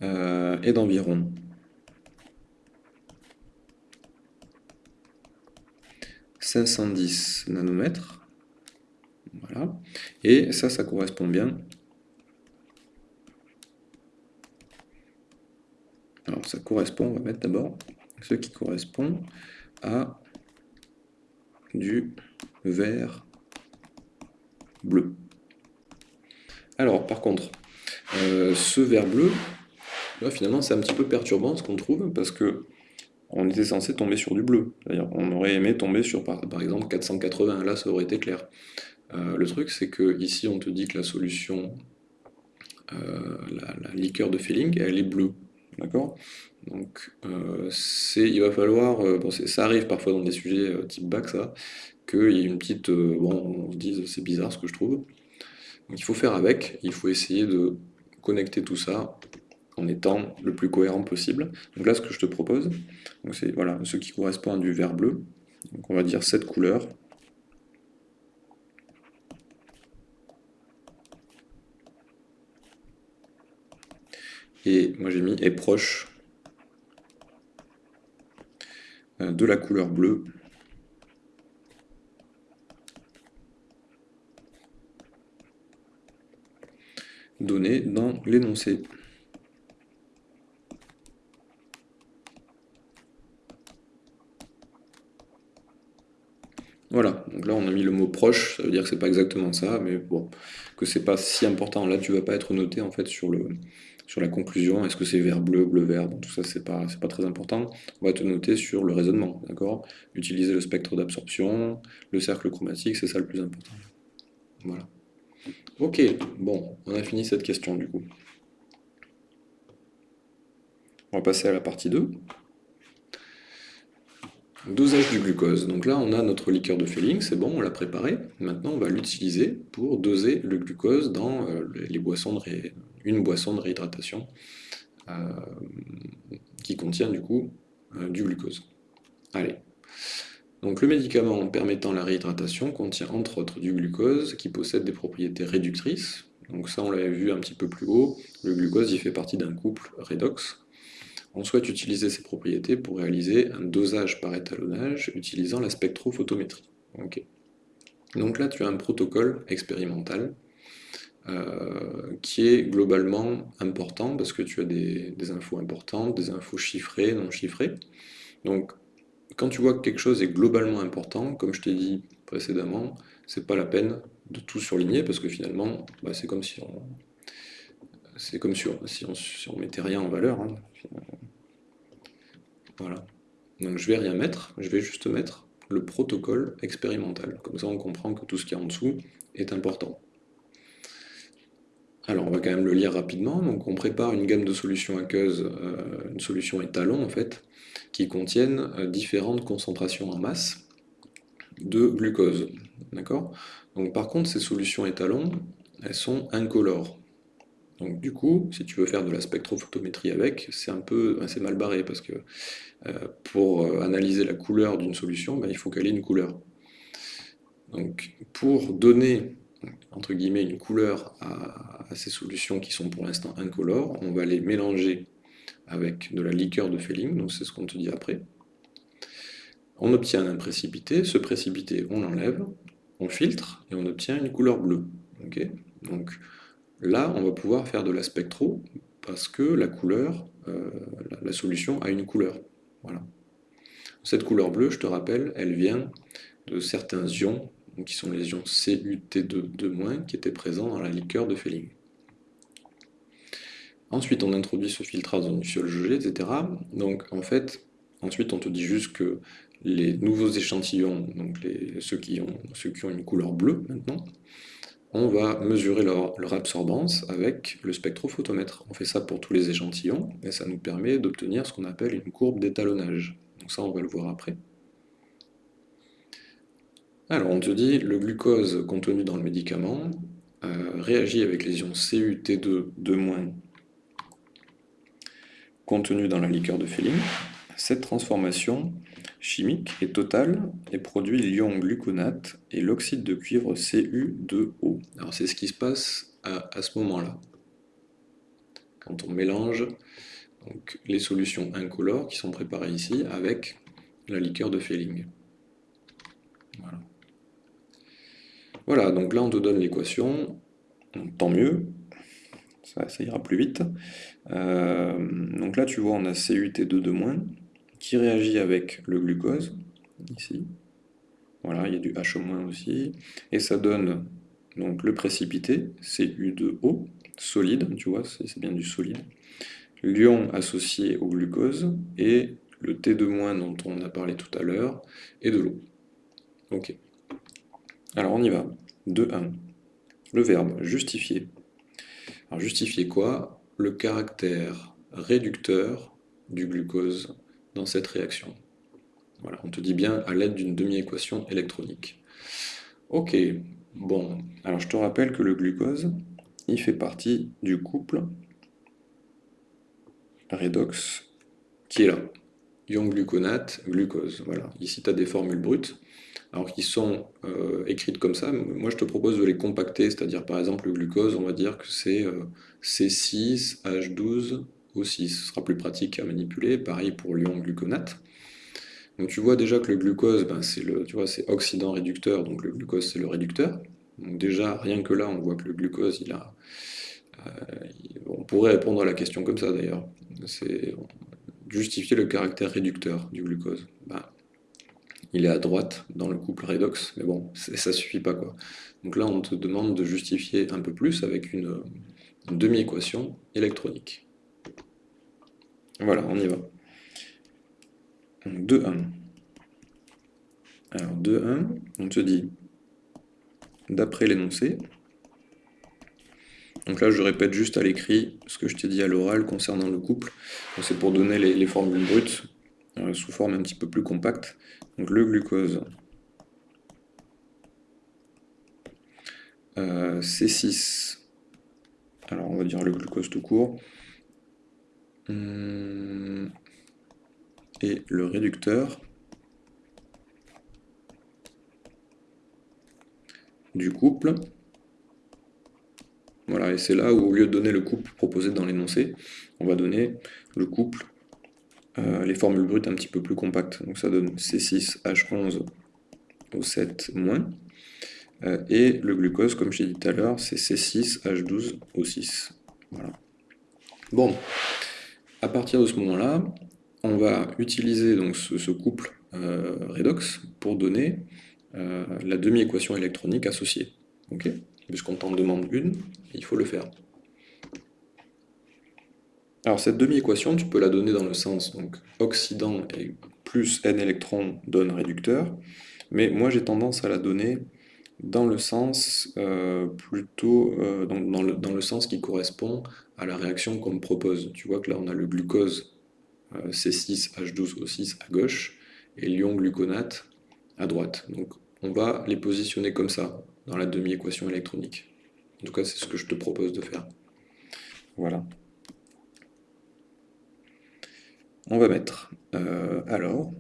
euh, est d'environ 510 nanomètres. Voilà. Et ça, ça correspond bien. Alors, ça correspond, on va mettre d'abord ce qui correspond à du vert bleu. Alors, par contre, euh, ce vert bleu, finalement, c'est un petit peu perturbant ce qu'on trouve, parce que on était censé tomber sur du bleu. D'ailleurs, on aurait aimé tomber sur, par, exemple, 480, là ça aurait été clair. Euh, le truc, c'est que ici, on te dit que la solution, euh, la, liqueur de Feeling, elle est bleue. D'accord? Donc, euh, il va falloir, bon, ça arrive parfois dans des sujets type bac, ça, qu'il y ait une petite, bon, on se dise, c'est bizarre ce que je trouve. Donc il faut faire avec, il faut essayer de connecter tout ça en étant le plus cohérent possible. Donc là, ce que je te propose, c'est voilà, ce qui correspond à du vert bleu. Donc on va dire cette couleur. et moi j'ai mis est proche euh, de la couleur bleue donnée dans l'énoncé. Voilà, donc là on a mis le mot proche, ça veut dire que c'est pas exactement ça, mais bon, que c'est pas si important. Là tu vas pas être noté en fait sur, le, sur la conclusion, est-ce que c'est vert bleu, bleu vert, tout ça c'est pas, pas très important. On va te noter sur le raisonnement, d'accord? Utiliser le spectre d'absorption, le cercle chromatique, c'est ça le plus important. Voilà. Ok, bon, on a fini cette question du coup. On va passer à la partie 2. Dosage du glucose. Donc là, on a notre liqueur de Féling, c'est bon, on l'a préparé. Maintenant, on va l'utiliser pour doser le glucose dans euh, les boissons de une boisson de réhydratation euh, qui contient du coup euh, du glucose. Allez. Donc le médicament permettant la réhydratation contient entre autres du glucose qui possède des propriétés réductrices. Donc ça, on l'avait vu un petit peu plus haut. Le glucose, il fait partie d'un couple redox on souhaite utiliser ces propriétés pour réaliser un dosage par étalonnage utilisant la spectrophotométrie. Donc là, tu as un protocole expérimental euh, qui est globalement important parce que tu as des, infos importantes, des infos chiffrées, non chiffrées. Donc, quand tu vois que quelque chose est globalement important, comme je t'ai dit précédemment, c'est pas la peine de tout surligner parce que finalement, bah, c'est comme si on, c'est comme si on, si, mettait rien en valeur. Hein. Voilà. Donc je vais rien mettre, je vais juste mettre le protocole expérimental. Comme ça on comprend que tout ce qui est en dessous est important. Alors on va quand même le lire rapidement. Donc on prépare une gamme de solutions aqueuses, euh, une solution étalon en fait, qui contiennent euh, différentes concentrations en masse de glucose. D'accord? Donc par contre ces solutions étalons, elles sont incolores. Donc du coup, si tu veux faire de la spectrophotométrie avec, c'est un peu assez mal barré parce que euh, pour euh, analyser la couleur d'une solution, ben, il faut qu'elle ait une couleur. Donc pour donner entre guillemets une couleur à, ces solutions qui sont pour l'instant incolores, on va les mélanger avec de la liqueur de Féling, donc c'est ce qu'on te dit après. On obtient un précipité, ce précipité on l'enlève, on filtre et on obtient une couleur bleue. donc Là, on va pouvoir faire de la spectro parce que la couleur, euh, la, solution a une couleur. Voilà. Cette couleur bleue, je te rappelle, elle vient de certains ions, qui sont les ions CuT2- qui étaient présents dans la liqueur de Féling. Ensuite, on introduit ce filtrage dans du fiole jaugé, etc. Donc, en fait, ensuite, on te dit juste que les nouveaux échantillons, ceux qui ont une couleur bleue maintenant, on va mesurer leur, absorbance avec le spectrophotomètre. On fait ça pour tous les échantillons, et ça nous permet d'obtenir ce qu'on appelle une courbe d'étalonnage. Donc ça, on va le voir après. Alors, on te dit, le glucose contenu dans le médicament euh, réagit avec les ions CuT2 2- contenu dans la liqueur de Féline. Cette transformation chimique est totale et produit l'ion gluconate et l'oxyde de cuivre Cu2O. Alors c'est ce qui se passe à, ce moment-là. Quand on mélange les solutions incolores qui sont préparées ici avec la liqueur de. Voilà. Voilà, donc là on te donne l'équation, tant mieux, ça, ira plus vite. Euh, donc là tu vois on a CuT2 de moins, qui réagit avec le glucose, ici. Voilà, il y a du H- aussi. Et ça donne donc le précipité, Cu2O, solide, tu vois, c'est bien du solide. L'ion associé au glucose, et le T2- dont on a parlé tout à l'heure, et de l'eau. Ok. Alors on y va. 2-1. Le verbe justifier. Alors justifier quoi? Le caractère réducteur du glucose dans cette réaction. Voilà, on te dit bien à l'aide d'une demi-équation électronique. Ok, bon, alors je te rappelle que le glucose, il fait partie du couple redox qui est là. ion gluconate, glucose. Voilà, ici tu as des formules brutes, alors qui sont euh, écrites comme ça. Moi je te propose de les compacter, c'est-à-dire par exemple le glucose, on va dire que c'est euh, C6H12O6. Ce sera plus pratique à manipuler, pareil pour l'ion gluconate. Donc tu vois déjà que le glucose, ben, c'est oxydant réducteur, donc le glucose c'est le réducteur. Donc déjà, rien que là, on voit que le glucose, il a... Euh, on pourrait répondre à la question comme ça d'ailleurs. C'est justifier le caractère réducteur du glucose. Ben, il est à droite dans le couple redox, mais bon, ça suffit pas quoi. Donc là, on te demande de justifier un peu plus avec une demi-équation électronique. Voilà, on y va. 2, 1. Alors 2, 1, on te dit, d'après l'énoncé, donc là je répète juste à l'écrit ce que je t'ai dit à l'oral concernant le couple, c'est pour donner les, formules brutes euh, sous forme un petit peu plus compacte. Donc le glucose, euh, C6, alors on va dire le glucose tout court, et le réducteur du couple. Voilà, et c'est là où, au lieu de donner le couple proposé dans l'énoncé, on va donner le couple, euh, les formules brutes un petit peu plus compactes. Donc ça donne C6H11 au 7 moins. Euh, et le glucose, comme j'ai dit tout à l'heure, c'est C6H12 au 6. Voilà. Bon, à partir de ce moment-là, on va utiliser donc ce, couple euh, redox pour donner euh, la demi-équation électronique associée. Puisqu'on t'en demande une, il faut le faire. Alors cette demi-équation, tu peux la donner dans le sens donc oxydant et plus n électrons donne réducteur, mais moi j'ai tendance à la donner dans le sens euh, plutôt dans, le, dans, le, sens qui correspond à la réaction qu'on me propose. Tu vois que là on a le glucose C6H12O6 à gauche et l'ion gluconate à droite. Donc on va les positionner comme ça dans la demi-équation électronique. En tout cas, c'est ce que je te propose de faire. Voilà. On va mettre, euh, alors,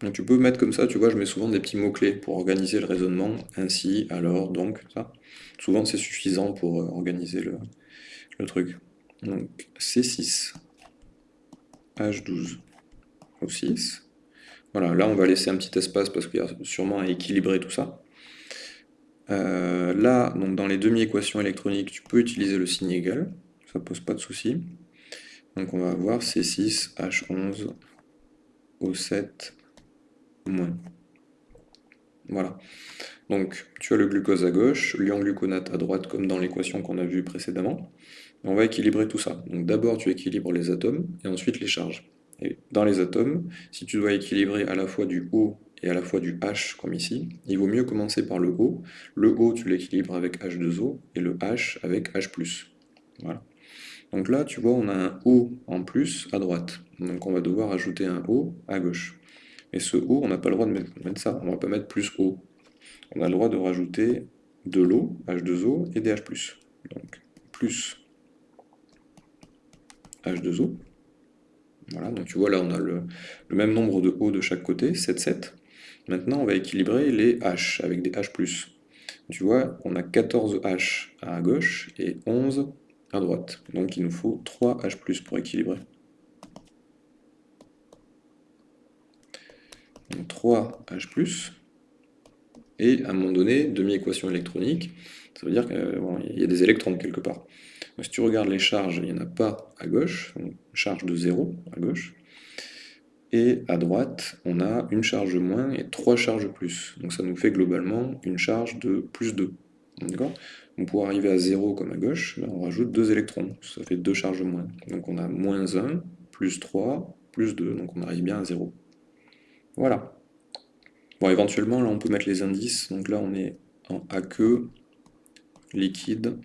donc tu peux mettre comme ça, tu vois, je mets souvent des petits mots-clés pour organiser le raisonnement, ainsi, alors, donc, ça. Souvent c'est suffisant pour euh, organiser le, truc. Donc C6, H12 au 6. Voilà, là on va laisser un petit espace parce qu'il y a sûrement à équilibrer tout ça. Euh, là, donc dans les demi-équations électroniques, tu peux utiliser le signe égal, ça pose pas de souci. Donc on va avoir C6, H11, O7, moins. Voilà. Donc tu as le glucose à gauche, l'ion gluconate à droite comme dans l'équation qu'on a vue précédemment. On va équilibrer tout ça. Donc d'abord tu équilibres les atomes et ensuite les charges. Et dans les atomes, si tu dois équilibrer à la fois du O et à la fois du H comme ici, il vaut mieux commencer par le O. Le O tu l'équilibres avec H2O et le H avec H+. Voilà. Donc là tu vois on a un O en plus à droite. Donc on va devoir ajouter un O à gauche. Et ce O on n'a pas le droit de mettre, ça, on ne va pas mettre plus O. On a le droit de rajouter de l'eau, H2O et des H+. Donc plus H2O. Voilà, donc tu vois là on a le, même nombre de O de chaque côté, 7, 7. Maintenant on va équilibrer les H avec des H+. Tu vois, on a 14 H à gauche et 11 à droite. Donc il nous faut 3 H+, pour équilibrer. Donc 3 H+, et à un moment donné, demi-équation électronique, ça veut dire qu'il y a des électrons quelque part si tu regardes les charges, il n'y en a pas à gauche, charge de 0 à gauche. Et à droite, on a une charge moins et trois charges plus. Donc ça nous fait globalement une charge de plus 2. D'accord? Donc pour arriver à 0 comme à gauche, ben, on rajoute deux électrons. Ça fait deux charges moins. Donc on a moins 1, plus 3, plus 2. Donc on arrive bien à 0. Voilà. Bon, éventuellement, là, on peut mettre les indices. Donc là, on est en aqueux, liquide,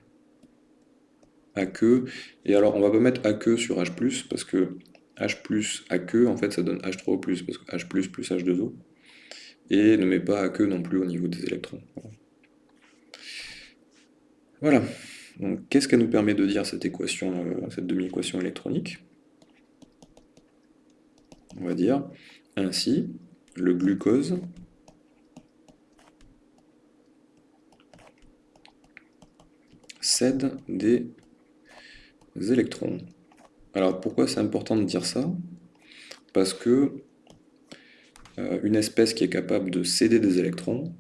aqueux. Et alors, on va pas mettre aqueux sur H+, parce que H+, aqueux, en fait, ça donne H3O+, parce que H+, plus H2O. Et ne met pas aqueux non plus au niveau des électrons. Voilà. Donc, qu'est-ce qu'elle nous permet de dire, cette équation, euh, cette demi-équation électronique? On va dire, ainsi, le glucose cède des électrons. Alors pourquoi c'est important de dire ça? Parce que euh, une espèce qui est capable de céder des électrons,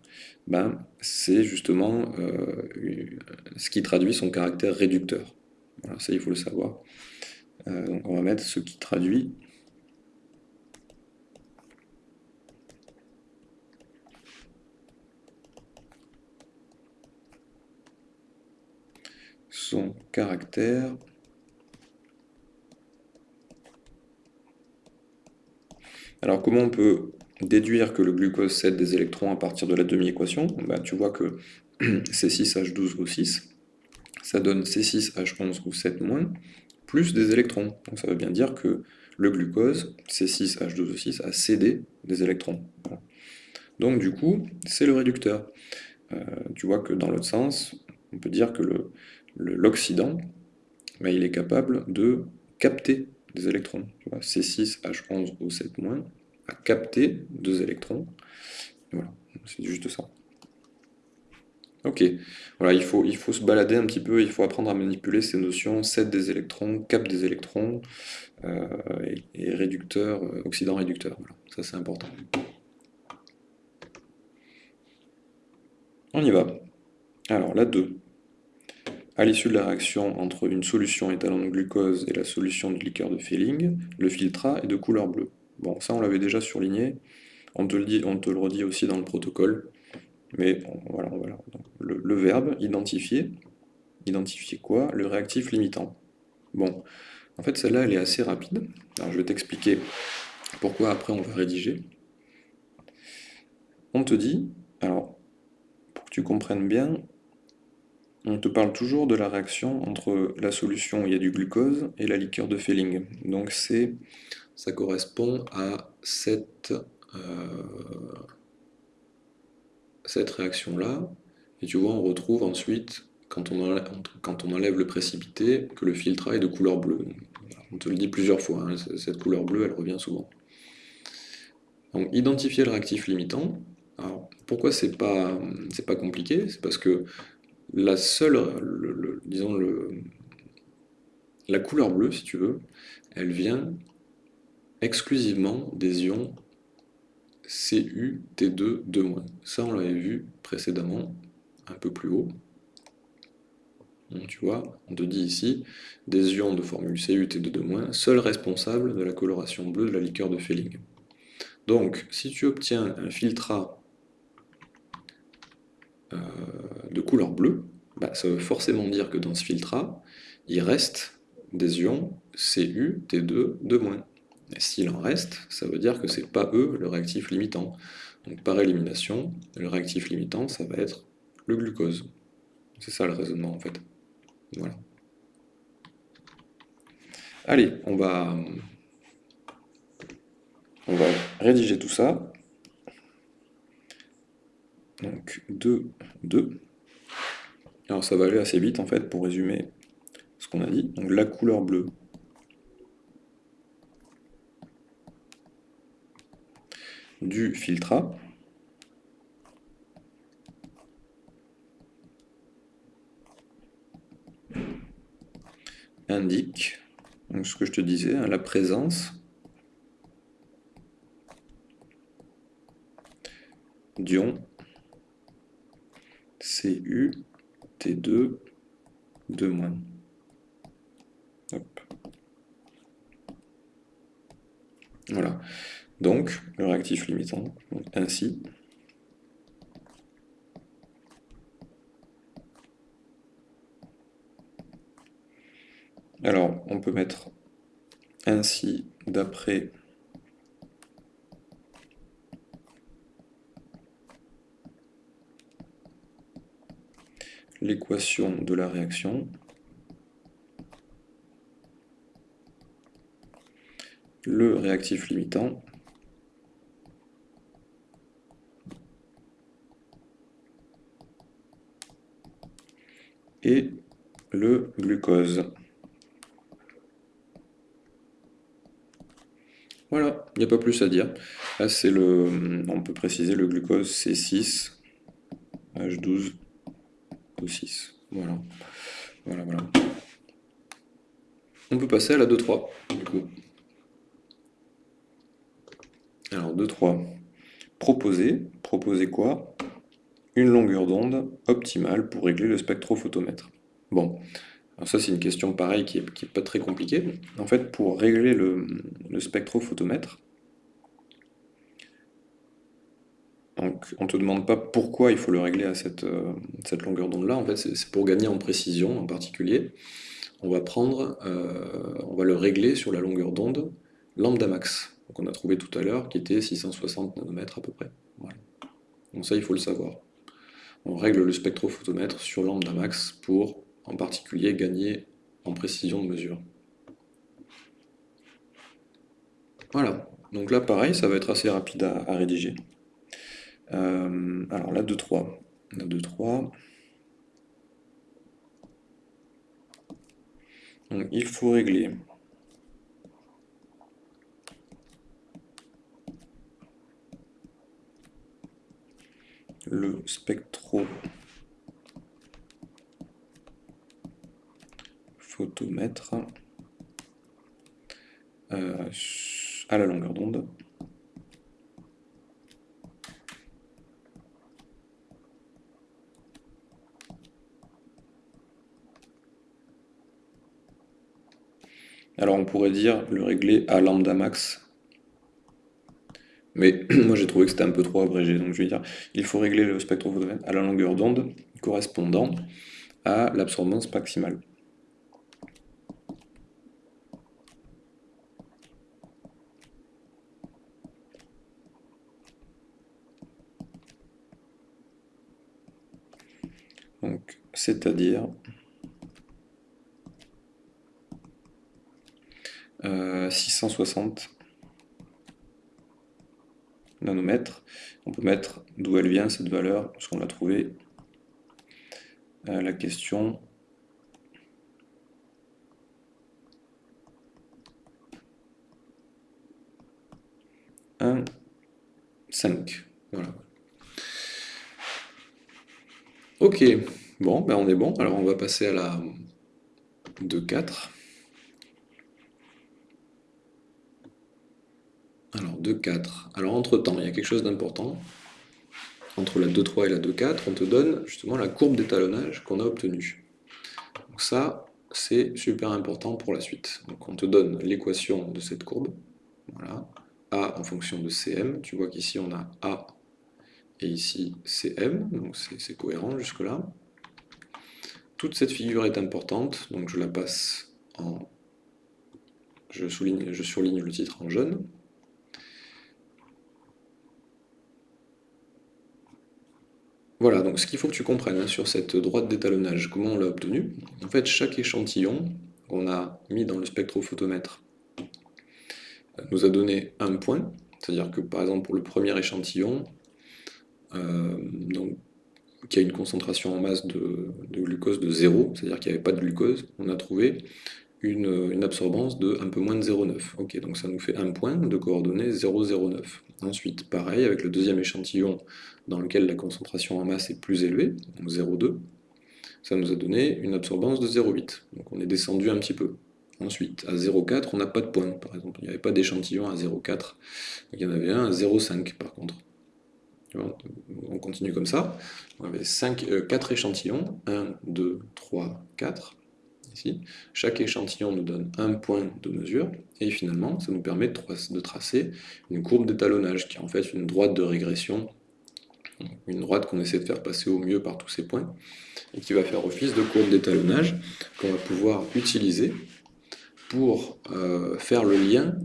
ben, c'est justement euh, ce qui traduit son caractère réducteur. Voilà, ça il faut le savoir. Euh, donc on va mettre ce qui traduit son caractère Alors comment on peut déduire que le glucose cède des électrons à partir de la demi-équation? Ben, Tu vois que C6H12O6, ça donne C6H11O7- plus des électrons. Donc ça veut bien dire que le glucose, C6H12O6, a cédé des électrons. Donc du coup, c'est le réducteur. Euh, tu vois que dans l'autre sens, on peut dire que l'oxydant, ben, il est capable de capter des électrons. C6H11O7- a capté deux électrons. Voilà, c'est juste ça. Ok, voilà, il faut, il faut se balader un petit peu, il faut apprendre à manipuler ces notions, 7 des électrons, cap des électrons, euh, et, réducteur, euh, oxydant réducteur, voilà, ça c'est important. On y va. Alors, la 2. À l'issue de la réaction entre une solution étalant de glucose et la solution de liqueur de Fehling, le filtrat est de couleur bleue. Bon, ça on l'avait déjà surligné, on te, le dit, redit aussi dans le protocole, mais voilà, voilà. Le, verbe identifier, identifier quoi? Le réactif limitant. Bon, en fait celle-là elle est assez rapide, je vais t'expliquer pourquoi après on va rédiger. On te dit, alors pour que tu comprennes bien, on te parle toujours de la réaction entre la solution où il y a du glucose et la liqueur de Fehling. Donc c'est, ça correspond à cette, euh, réaction-là. Et tu vois, on retrouve ensuite, quand on, enlève, quand on enlève le précipité, que le filtrat est de couleur bleue. On te le dit plusieurs fois, hein, cette couleur bleue, elle revient souvent. Donc identifier le réactif limitant. Alors, pourquoi c'est pas, pas compliqué? C'est parce que la seule, disons, le, la couleur bleue, si tu veux, elle vient exclusivement des ions Cu, T2, 2-. Ça, on l'avait vu précédemment, un peu plus haut. Tu vois, on te dit ici, des ions de formule Cu, T2, 2-, seuls responsables de la coloration bleue de la liqueur de Fehling. Donc, si tu obtiens un filtrat euh, de couleur bleue, bah, ça veut forcément dire que dans ce filtrat, il reste des ions Cu, T2, 2-. Et s'il en reste, ça veut dire que c'est pas eux le réactif limitant. Donc par élimination, le réactif limitant, ça va être le glucose. C'est ça le raisonnement en fait. Voilà. Allez, on va, on va rédiger tout ça. Donc 2, 2. Alors ça va aller assez vite en fait pour résumer ce qu'on a dit. Donc la couleur bleue du filtrat indique ce que je te disais, hein, la présence d'ion Cu T2 2-. Voilà. Donc, le réactif limitant, ainsi. Alors, on peut mettre ainsi d'après l'équation de la réaction. Le réactif limitant et le glucose. Voilà, il n'y a pas plus à dire. Là, c'est le, on peut préciser le glucose C6, H12, O6. Voilà, voilà, voilà. On peut passer à la 2-3, du coup. Alors, 2-3. Proposer. Proposer quoi? Une longueur d'onde optimale pour régler le spectrophotomètre. Bon, alors ça c'est une question pareille qui n'est pas très compliquée. En fait, pour régler le, spectrophotomètre, on ne te demande pas pourquoi il faut le régler à cette, euh, longueur d'onde-là, en fait c'est pour gagner en précision en particulier. On va prendre, euh, on va le régler sur la longueur d'onde lambda max, qu'on a trouvé tout à l'heure, qui était 660 nanomètres à peu près. Donc ça il faut le savoir. On règle le spectrophotomètre sur lambda max pour en particulier gagner en précision de mesure. Voilà, donc là pareil, ça va être assez rapide à, rédiger. Euh, alors là, 2-3. La 2-3. Donc il faut régler le spectro photomètre euh, à la longueur d'onde. Alors on pourrait dire le régler à lambda max, mais moi j'ai trouvé que c'était un peu trop abrégé, donc je vais dire il faut régler le spectrophotomètre à la longueur d'onde correspondant à l'absorbance maximale. Donc, c'est-à-dire euh, 660 nanomètres. On peut mettre d'où elle vient cette valeur, parce qu'on l'a trouvé. Euh, la question un 5. Voilà. Ok, bon, ben on est bon. Alors on va passer à la 2-4. Alors 2-4. Alors entre-temps, il y a quelque chose d'important. Entre la 2-3 et la 2-4, on te donne justement la courbe d'étalonnage qu'on a obtenue. Donc ça, c'est super important pour la suite. Donc on te donne l'équation de cette courbe. Voilà. A en fonction de Cm. Tu vois qu'ici on a A et ici c'est M, donc c'est cohérent jusque-là. Toute cette figure est importante, donc je la passe en... Je, souligne, je surligne le titre en jaune. Voilà, donc ce qu'il faut que tu comprennes hein, sur cette droite d'étalonnage, comment on l'a obtenue. En fait, chaque échantillon qu'on a mis dans le spectrophotomètre nous a donné un point, c'est-à-dire que par exemple pour le premier échantillon, euh, donc, qui a une concentration en masse de, glucose de 0, c'est-à-dire qu'il n'y avait pas de glucose, on a trouvé une, absorbance de un peu moins de 0,9. Ok, donc ça nous fait un point de coordonnées 0,09. Ensuite, pareil, avec le deuxième échantillon dans lequel la concentration en masse est plus élevée, donc 0,2, ça nous a donné une absorbance de 0,8. Donc on est descendu un petit peu. Ensuite, à 0,4, on n'a pas de point, par exemple. Il n'y avait pas d'échantillon à 0,4. Il y en avait un à 0,5 par contre on continue comme ça. On avait 5, 4 euh, échantillons, 1, 2, 3, 4, ici. Chaque échantillon nous donne un point de mesure, et finalement, ça nous permet de tracer une courbe d'étalonnage, qui est en fait une droite de régression, une droite qu'on essaie de faire passer au mieux par tous ces points, et qui va faire office de courbe d'étalonnage qu'on va pouvoir utiliser pour euh, faire le lien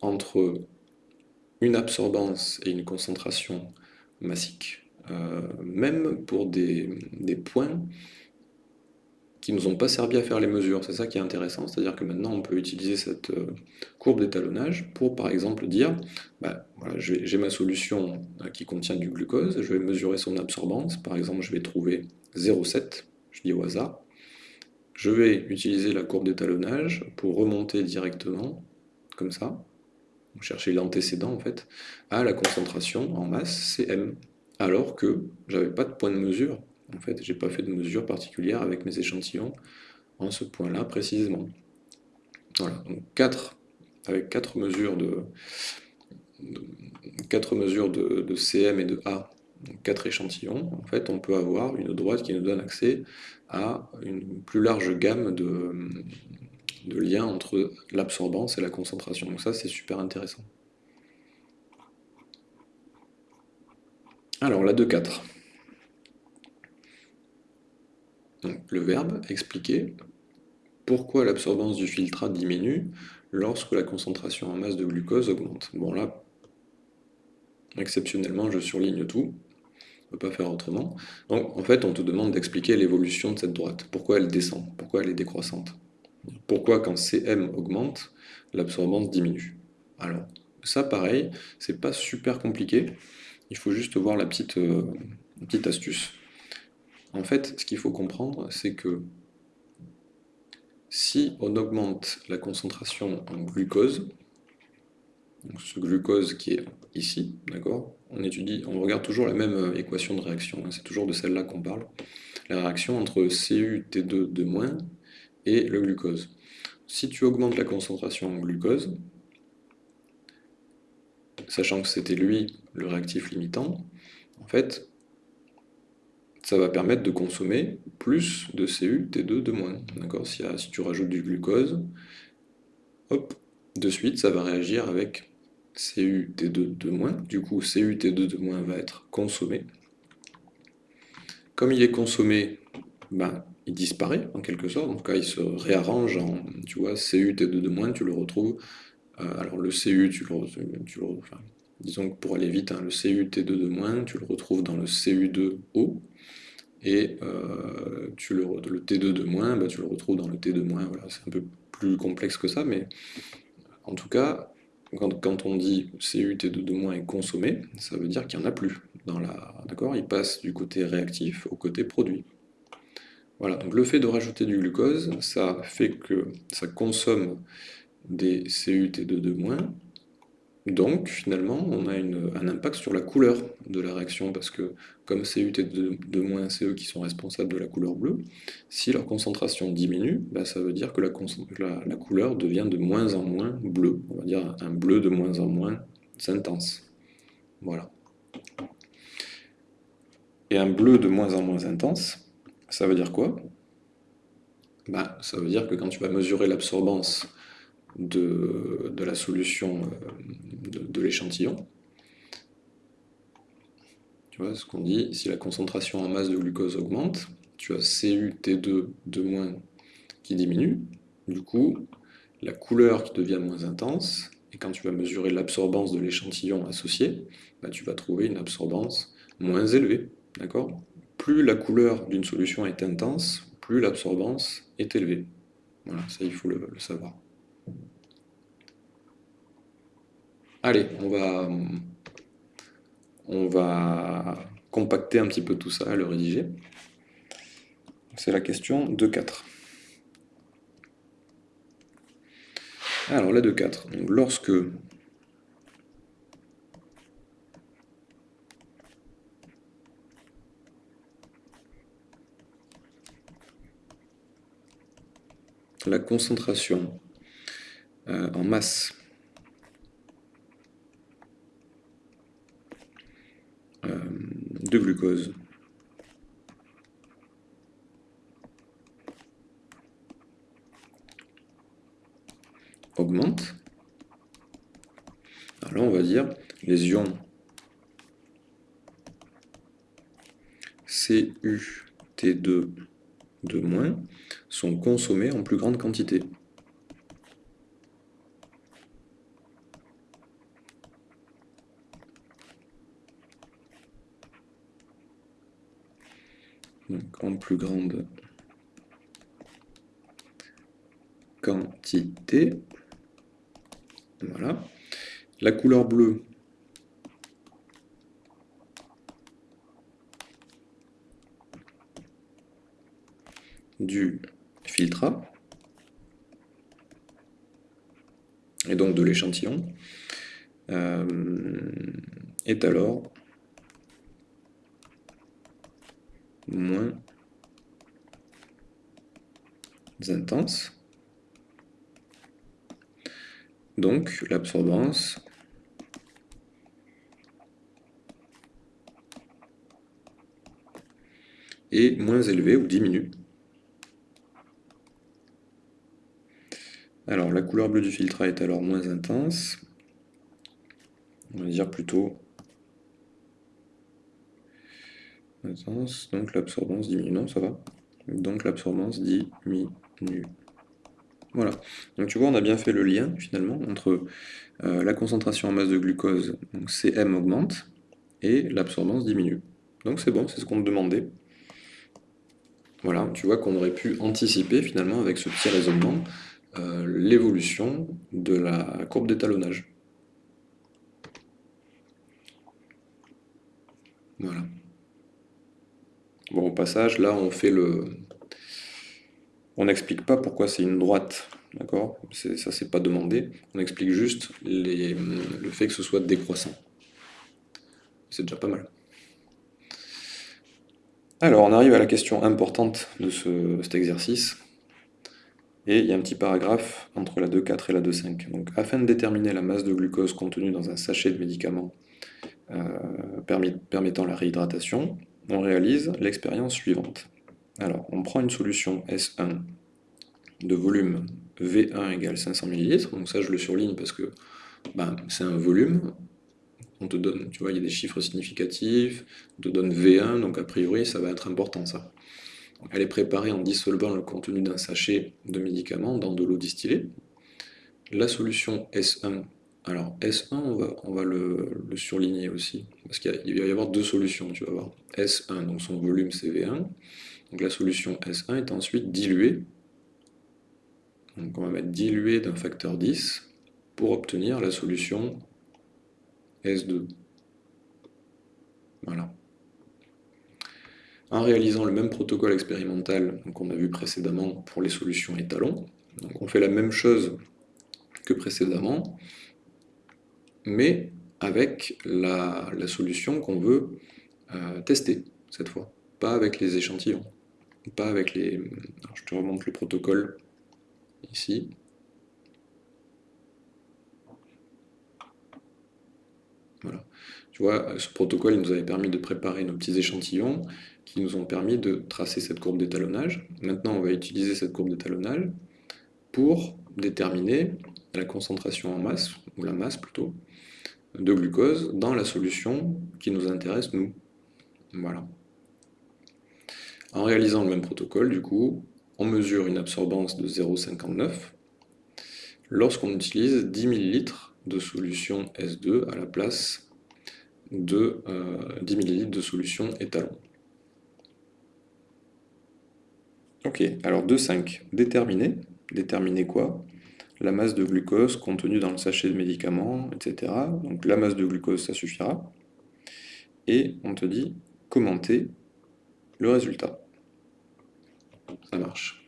entre une absorbance et une concentration massique, euh, même pour des, points qui nous ont pas servi à faire les mesures. C'est ça qui est intéressant, c'est-à-dire que maintenant on peut utiliser cette euh, courbe d'étalonnage pour par exemple dire, bah, voilà, j'ai ma solution euh, qui contient du glucose, je vais mesurer son absorbance, par exemple je vais trouver 0,7, je dis au hasard, je vais utiliser la courbe d'étalonnage pour remonter directement, comme ça, on cherchait l'antécédent en fait, à la concentration en masse Cm, alors que j'avais pas de point de mesure, en fait, j'ai pas fait de mesure particulière avec mes échantillons en ce point-là précisément. Voilà, donc 4, avec 4 mesures de, quatre mesures de, CM et de A, donc 4 échantillons, en fait, on peut avoir une droite qui nous donne accès à une plus large gamme de, de liens entre l'absorbance et la concentration. Donc ça, c'est super intéressant. Alors, la 2.4. Le verbe expliquer pourquoi l'absorbance du filtrat diminue lorsque la concentration en masse de glucose augmente? Bon là, exceptionnellement, je surligne tout, on ne peut pas faire autrement. Donc en fait, on te demande d'expliquer l'évolution de cette droite, pourquoi elle descend, pourquoi elle est décroissante? Pourquoi quand Cm augmente, l'absorbance diminue? Alors, ça pareil, c'est pas super compliqué, il faut juste voir la petite, euh, petite astuce. En fait, ce qu'il faut comprendre, c'est que si on augmente la concentration en glucose, ce glucose qui est ici, d'accord On étudie, on regarde toujours la même euh, équation de réaction, hein, c'est toujours de celle-là qu'on parle. La réaction entre CuT2 de moins et le glucose. Si tu augmentes la concentration en glucose, sachant que c'était lui le réactif limitant, en fait, ça va permettre de consommer plus de CuT2 de moins. D'accord? Si, tu rajoutes du glucose, hop, de suite, ça va réagir avec CuT2 de moins. Du coup, CuT2 de moins va être consommé. Comme il est consommé, ben, il disparaît en quelque sorte. En tout cas, il se réarrange en, tu vois, CuT2 de moins, tu le retrouves. Euh, alors le Cu, tu le, tu le disons que pour aller vite, hein, le CuT2 de moins, tu le retrouves dans le Cu2O. Et euh, tu le, le, T2 de moins, bah, tu le retrouves dans le T2 de moins. Voilà, c'est un peu plus complexe que ça, mais en tout cas, quand, on dit CuT2 de moins est consommé, ça veut dire qu'il n'y en a plus. Dans la, d'accord? Il passe du côté réactif au côté produit. Voilà, donc le fait de rajouter du glucose, ça fait que ça consomme des CuT2 de moins, donc, finalement, on a un impact sur la couleur de la réaction, parce que comme CUT de, moins, c'est eux qui sont responsables de la couleur bleue, si leur concentration diminue, bah, ça veut dire que la, couleur devient de moins en moins bleue, on va dire un bleu de moins en moins intense. Voilà. Et un bleu de moins en moins intense, ça veut dire quoi? Bah, Ça veut dire que quand tu vas mesurer l'absorbance de, la solution euh, de, l'échantillon. Tu vois ce qu'on dit, si la concentration en masse de glucose augmente, tu as CuT2 de moins qui diminue, du coup, la couleur qui devient moins intense, et quand tu vas mesurer l'absorbance de l'échantillon associé, bah, tu vas trouver une absorbance moins élevée. D'accord? Plus la couleur d'une solution est intense, plus l'absorbance est élevée. Voilà, ça il faut le savoir. Allez, on va, compacter un petit peu tout ça, le rédiger. C'est la question 2.4. Alors la 2.4, lorsque la concentration euh, en masse euh, de glucose augmente, alors on va dire les ions CuT2 de moins sont consommés en plus grande quantité. En plus grande quantité. Voilà. La couleur bleue, du filtrat, et donc de l'échantillon. euh, est alors moins intense. Donc l'absorbance est moins élevée ou diminue. Alors la couleur bleue du filtre est alors moins intense. On va dire plutôt donc l'absorbance diminue. Non, ça va. Donc l'absorbance diminue. Voilà. Donc tu vois, on a bien fait le lien finalement entre euh, la concentration en masse de glucose, donc Cm augmente, et l'absorbance diminue. Donc c'est bon, c'est ce qu'on demandait. Voilà, tu vois qu'on aurait pu anticiper finalement avec ce petit raisonnement euh, l'évolution de la courbe d'étalonnage. Voilà. Bon, au passage, là, on fait le... On n'explique pas pourquoi c'est une droite, d'accord? Ça, c'est pas demandé. On explique juste le fait que ce soit décroissant. C'est déjà pas mal. Alors, on arrive à la question importante de cet exercice. Et il y a un petit paragraphe entre la 2,4 et la 2,5. Donc, afin de déterminer la masse de glucose contenue dans un sachet de médicaments euh, permettant la réhydratation, on réalise l'expérience suivante. Alors, on prend une solution S1 de volume V1 égale 500 ml, donc ça je le surligne parce que ben, c'est un volume, on te donne, tu vois, il y a des chiffres significatifs, on te donne V1, donc a priori ça va être important ça. Elle est préparée en dissolvant le contenu d'un sachet de médicaments dans de l'eau distillée. La solution S1, alors S1 on va, le, surligner aussi, parce qu'il va y avoir deux solutions, tu vas voir. S1, donc son volume c'est V1, donc la solution S1 est ensuite diluée, donc on va mettre diluée d'un facteur 10 pour obtenir la solution S2. Voilà. En réalisant le même protocole expérimental qu'on a vu précédemment pour les solutions étalons, on fait la même chose que précédemment, mais avec la, solution qu'on veut euh, tester cette fois, pas avec les échantillons, pas avec les... je te remonte le protocole ici. Voilà. Tu vois, ce protocole il nous avait permis de préparer nos petits échantillons qui nous ont permis de tracer cette courbe d'étalonnage. Maintenant, on va utiliser cette courbe d'étalonnage pour déterminer la concentration en masse, ou la masse plutôt, de glucose dans la solution qui nous intéresse, nous. Voilà. En réalisant le même protocole, du coup, on mesure une absorbance de 0,59 lorsqu'on utilise 10 ml de solution S2 à la place de 10 euh, ml de solution étalon. Ok, alors 2,5, déterminer. Déterminer quoi? La masse de glucose contenue dans le sachet de médicaments, etc. Donc la masse de glucose, ça suffira. Et on te dit commenter le résultat. Ça marche.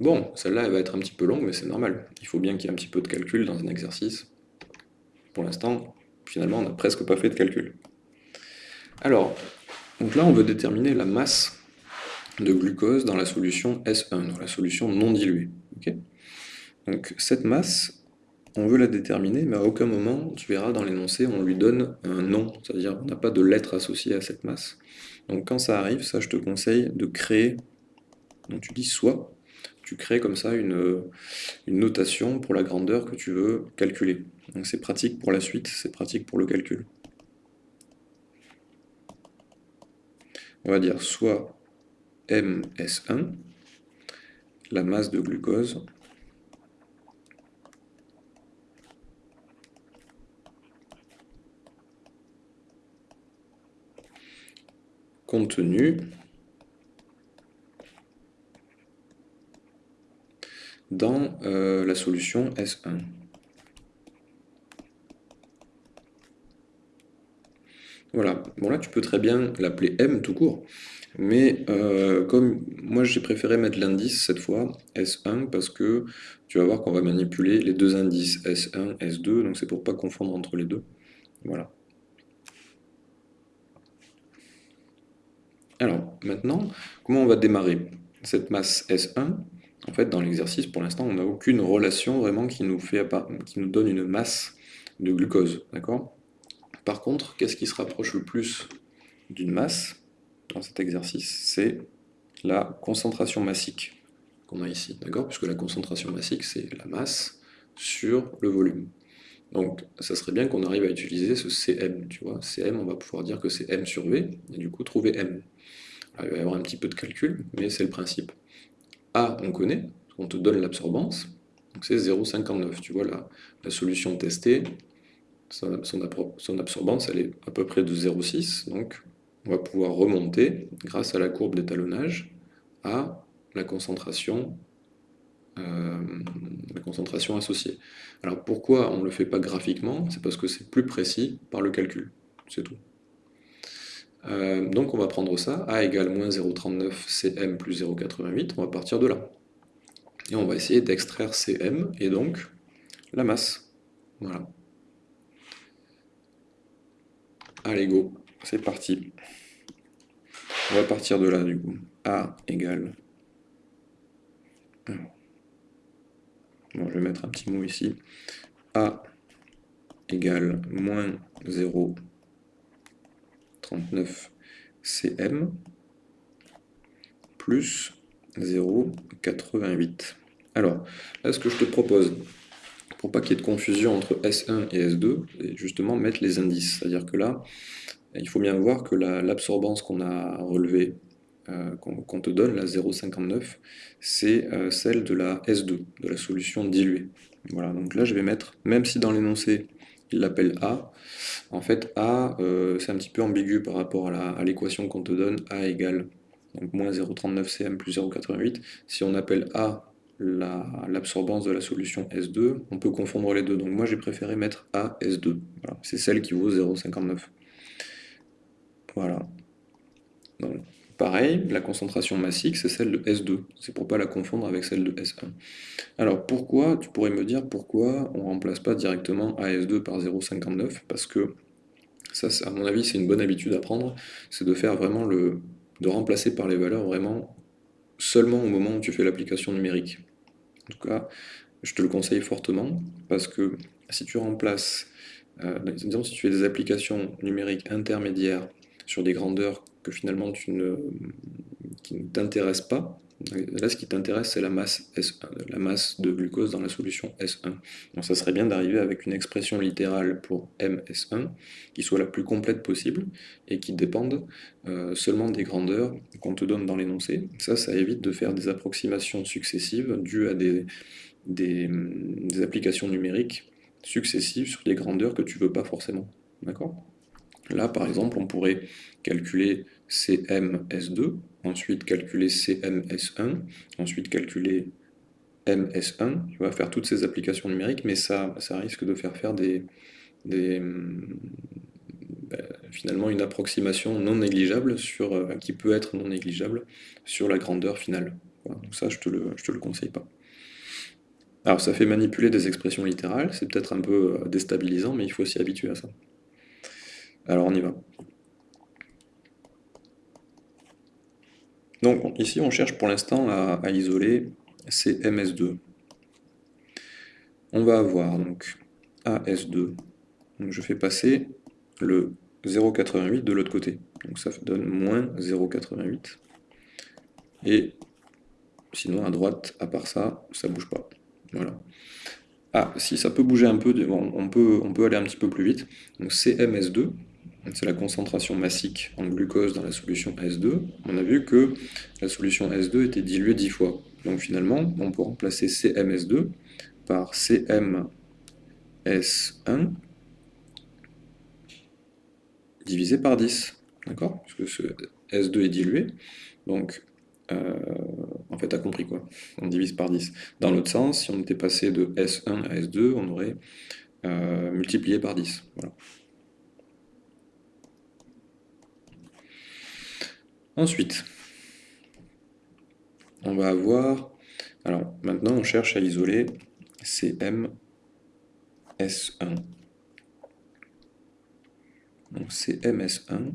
Bon, celle-là, elle va être un petit peu longue, mais c'est normal. Il faut bien qu'il y ait un petit peu de calcul dans un exercice. Pour l'instant, finalement, on n'a presque pas fait de calcul. Alors, donc là, on veut déterminer la masse de glucose dans la solution S1, dans la solution non diluée. Donc cette masse, on veut la déterminer, mais à aucun moment, tu verras dans l'énoncé, on lui donne un nom, c'est-à-dire on n'a pas de lettre associée à cette masse. Donc quand ça arrive, ça je te conseille de créer donc tu dis soit, tu crées comme ça une, notation pour la grandeur que tu veux calculer. Donc c'est pratique pour la suite, c'est pratique pour le calcul. On va dire soit MS1, la masse de glucose, contenue dans euh, la solution S1. Voilà, bon là tu peux très bien l'appeler M tout court, Mais euh, comme moi j'ai préféré mettre l'indice cette fois, S1, parce que tu vas voir qu'on va manipuler les deux indices, S1, S2, donc c'est pour pas confondre entre les deux. Voilà. Alors, maintenant, comment on va démarrer cette masse S1 En fait, dans l'exercice, pour l'instant, on n'a aucune relation vraiment qui nous, fait, qui nous donne une masse de glucose, Par contre, qu'est-ce qui se rapproche le plus d'une masse dans cet exercice? C'est la concentration massique qu'on a ici, Puisque la concentration massique, c'est la masse sur le volume. Donc, ça serait bien qu'on arrive à utiliser ce Cm, tu vois. Cm, on va pouvoir dire que c'est M sur V, et du coup, trouver M. il va y avoir un petit peu de calcul, mais c'est le principe. A, on connaît, on te donne l'absorbance, donc c'est 0,59. Tu vois, la, la solution testée, son, son, absorbance, elle est à peu près de 0,6, donc on va pouvoir remonter, grâce à la courbe d'étalonnage, à la concentration euh, la concentration associée. Alors pourquoi on ne le fait pas graphiquement? C'est parce que c'est plus précis par le calcul, c'est tout. Euh, donc on va prendre ça, A égale moins 0,39 Cm plus 0,88, on va partir de là. Et on va essayer d'extraire Cm, et donc la masse. Voilà. Allez go, c'est parti. On va partir de là du coup. A égale je vais mettre un petit mot ici. A égale moins 0,39 cm plus 0,88. Alors, là, ce que je te propose, pour pas qu'il y ait de confusion entre S1 et S2, c'est justement mettre les indices. C'est-à-dire que là, il faut bien voir que l'absorbance qu'on a relevée euh, qu'on te donne, la 0,59, c'est euh, celle de la S2, de la solution diluée. Voilà, donc là je vais mettre, même si dans l'énoncé il l'appelle A, en fait A euh, c'est un petit peu ambigu par rapport à l'équation qu'on te donne, A égale donc moins 0,39 cm plus 0,88. Si on appelle A l'absorbance de la solution S2, on peut confondre les deux. Donc moi j'ai préféré mettre A S2. C'est celle qui vaut 0,59. Voilà. Donc, Pareil, la concentration massique, c'est celle de S2. C'est pour pas la confondre avec celle de S1. Alors pourquoi, tu pourrais me dire pourquoi on ne remplace pas directement AS2 par 0,59 Parce que ça, à mon avis, c'est une bonne habitude à prendre, c'est de faire vraiment le. de remplacer par les valeurs vraiment seulement au moment où tu fais l'application numérique. En tout cas, je te le conseille fortement, parce que si tu remplaces, euh, disons si tu fais des applications numériques intermédiaires sur des grandeurs que finalement tu ne, qui ne t'intéressent pas. Là, ce qui t'intéresse, c'est la masse S1, la masse de glucose dans la solution S1. Donc ça serait bien d'arriver avec une expression littérale pour MS1 qui soit la plus complète possible et qui dépende euh, seulement des grandeurs qu'on te donne dans l'énoncé. Ça, ça évite de faire des approximations successives dues à des, applications numériques successives sur des grandeurs que tu veux pas forcément. D'accord? Là, par exemple, on pourrait calculer CMS2, ensuite calculer CMS1, ensuite calculer MS1, tu vas faire toutes ces applications numériques, mais ça, risque de faire faire des, des ben, finalement une approximation non négligeable, sur, euh, qui peut être non négligeable sur la grandeur finale. Donc ça, je te le, te le conseille pas. Alors ça fait manipuler des expressions littérales, c'est peut-être un peu euh, déstabilisant, mais il faut s'y habituer à ça. Alors on y va. Donc ici on cherche pour l'instant à, isoler ces MS2. On va avoir donc AS2. Donc je fais passer le 0,88 de l'autre côté. Donc ça donne moins 0,88. Et sinon à droite, à part ça, ça bouge pas. Voilà. Ah, si ça peut bouger un peu, on, peut, on peut aller un petit peu plus vite. Donc CMS2, c'est la concentration massique en glucose dans la solution S2, on a vu que la solution S2 était diluée 10 fois. Donc finalement, on peut remplacer CMS2 par CMS1 divisé par 10. D'accord? Puisque ce S2 est dilué. Donc, euh, en fait, tu as compris quoi On divise par 10. Dans l'autre sens, si on était passé de S1 à S2, on aurait euh, multiplié par 10. Voilà. Ensuite, on va avoir... Alors, maintenant, on cherche à isoler CM S1. Donc CMS1.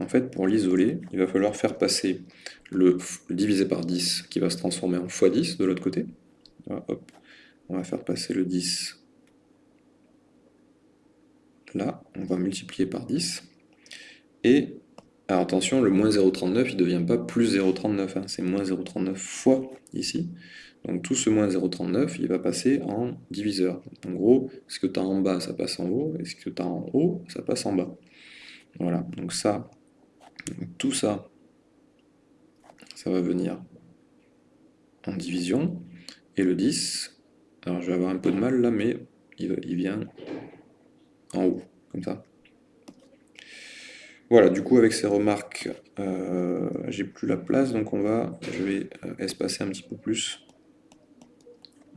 En fait, pour l'isoler, il va falloir faire passer le, divisé par 10 qui va se transformer en x10 de l'autre côté. on va faire passer le 10 là, on va multiplier par 10. Et, alors attention, le moins 0,39, il ne devient pas plus 0,39, hein, c'est moins 0,39 fois ici. Donc tout ce moins 0,39, il va passer en diviseur. En gros, ce que tu as en bas, ça passe en haut, et ce que tu as en haut, ça passe en bas. Voilà, donc ça, tout ça, ça va venir en division. Et le 10, alors je vais avoir un peu de mal là, mais il, vient en haut, comme ça. Voilà, du coup avec ces remarques, euh, j'ai plus la place, donc on va, je vais euh, espacer un petit peu plus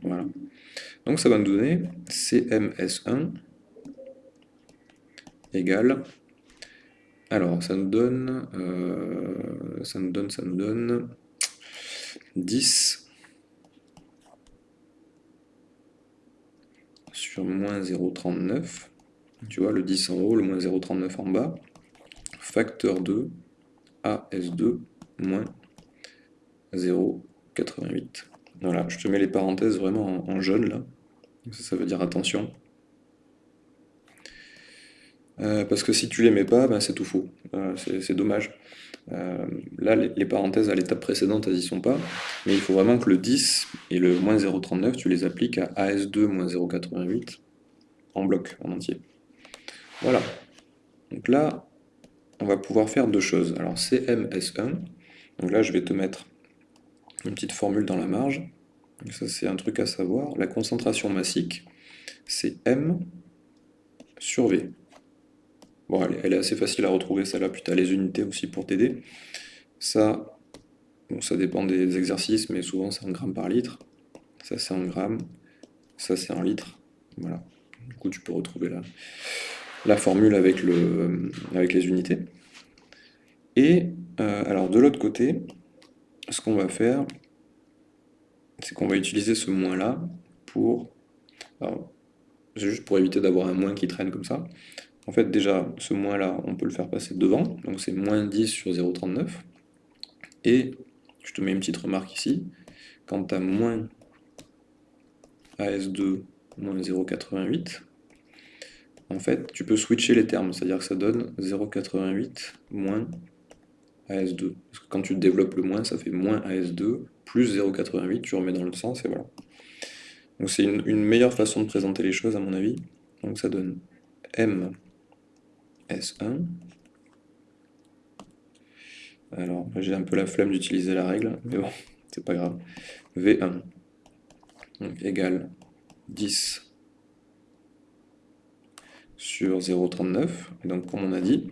voilà. Donc ça va nous donner CMS1 égale... Alors, ça nous donne... Euh, ça nous donne, ça nous donne... 10 sur moins 0,39. Tu vois, le 10 en haut, le moins 0,39 en bas. Facteur 2 AS2 moins 0,88. Voilà, je te mets les parenthèses vraiment en, jaune là. Ça, veut dire attention. Euh, parce que si tu les mets pas, ben, c'est tout faux. Euh, c'est dommage. Euh, là, les, parenthèses à l'étape précédente, elles n'y sont pas. Mais il faut vraiment que le 10 et le moins 0,39, tu les appliques à AS2 moins 0,88 en bloc, en entier. Voilà. Donc là, on va pouvoir faire deux choses. Alors CMS1, donc là je vais te mettre une petite formule dans la marge. ça, c'est un truc à savoir. La concentration massique, c'est M sur V. Bon, elle, est assez facile à retrouver, celle-là, puis tu as les unités aussi pour t'aider. Ça, ça dépend des exercices, mais souvent c'est en grammes par litre. Ça, c'est en grammes. Ça, c'est en litres. Voilà. Du coup, tu peux retrouver la, la formule avec, le, avec les unités. Et, euh, alors, de l'autre côté, ce qu'on va faire, c'est qu'on va utiliser ce moins-là pour... C'est juste pour éviter d'avoir un moins qui traîne comme ça. En fait, déjà, ce moins-là, on peut le faire passer devant, donc c'est moins 10 sur 0,39. Et, je te mets une petite remarque ici, quand tu as moins AS2 moins 0,88, en fait, tu peux switcher les termes, c'est-à-dire que ça donne 0,88 moins AS2. Parce que quand tu développes le moins, ça fait moins AS2, plus 0,88, tu remets dans le sens, et voilà. Donc c'est une, meilleure façon de présenter les choses, à mon avis. Donc ça donne M S1. Alors, j'ai un peu la flemme d'utiliser la règle, mais bon, c'est pas grave. V1 donc, égale 10 sur 0,39. Et donc, comme on a dit,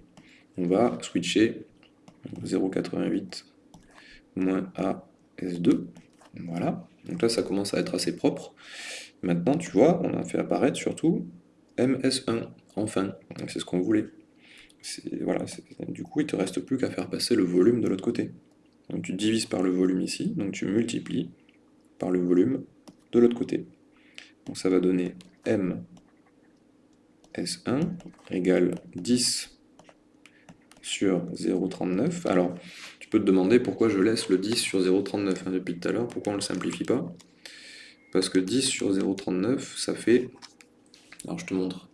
on va switcher 0,88 moins AS2. Voilà. Donc là, ça commence à être assez propre. Maintenant, tu vois, on a fait apparaître surtout MS1, enfin. C'est ce qu'on voulait. Voilà, du coup, il te reste plus qu'à faire passer le volume de l'autre côté. Donc tu divises par le volume ici, donc tu multiplies par le volume de l'autre côté. Donc ça va donner M S1 égale 10 sur 0,39. Alors, tu peux te demander pourquoi je laisse le 10 sur 0,39 hein, depuis tout à l'heure, pourquoi on ne le simplifie pas? Parce que 10 sur 0,39, ça fait... Alors je te montre.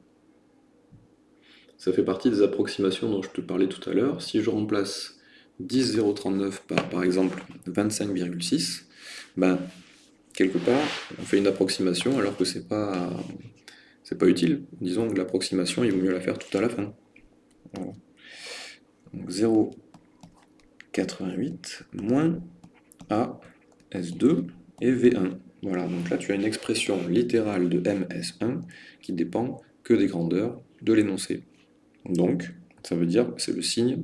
Ça fait partie des approximations dont je te parlais tout à l'heure. Si je remplace 10 0,39 par, par exemple, 25,6, ben, quelque part, on fait une approximation alors que c'est pas c'est pas utile. Disons que l'approximation, il vaut mieux la faire tout à la fin. Donc 0,88 moins A, S2 et V1. Voilà, donc là tu as une expression littérale de MS1 qui dépend que des grandeurs de l'énoncé. Donc, ça veut dire, c'est le signe,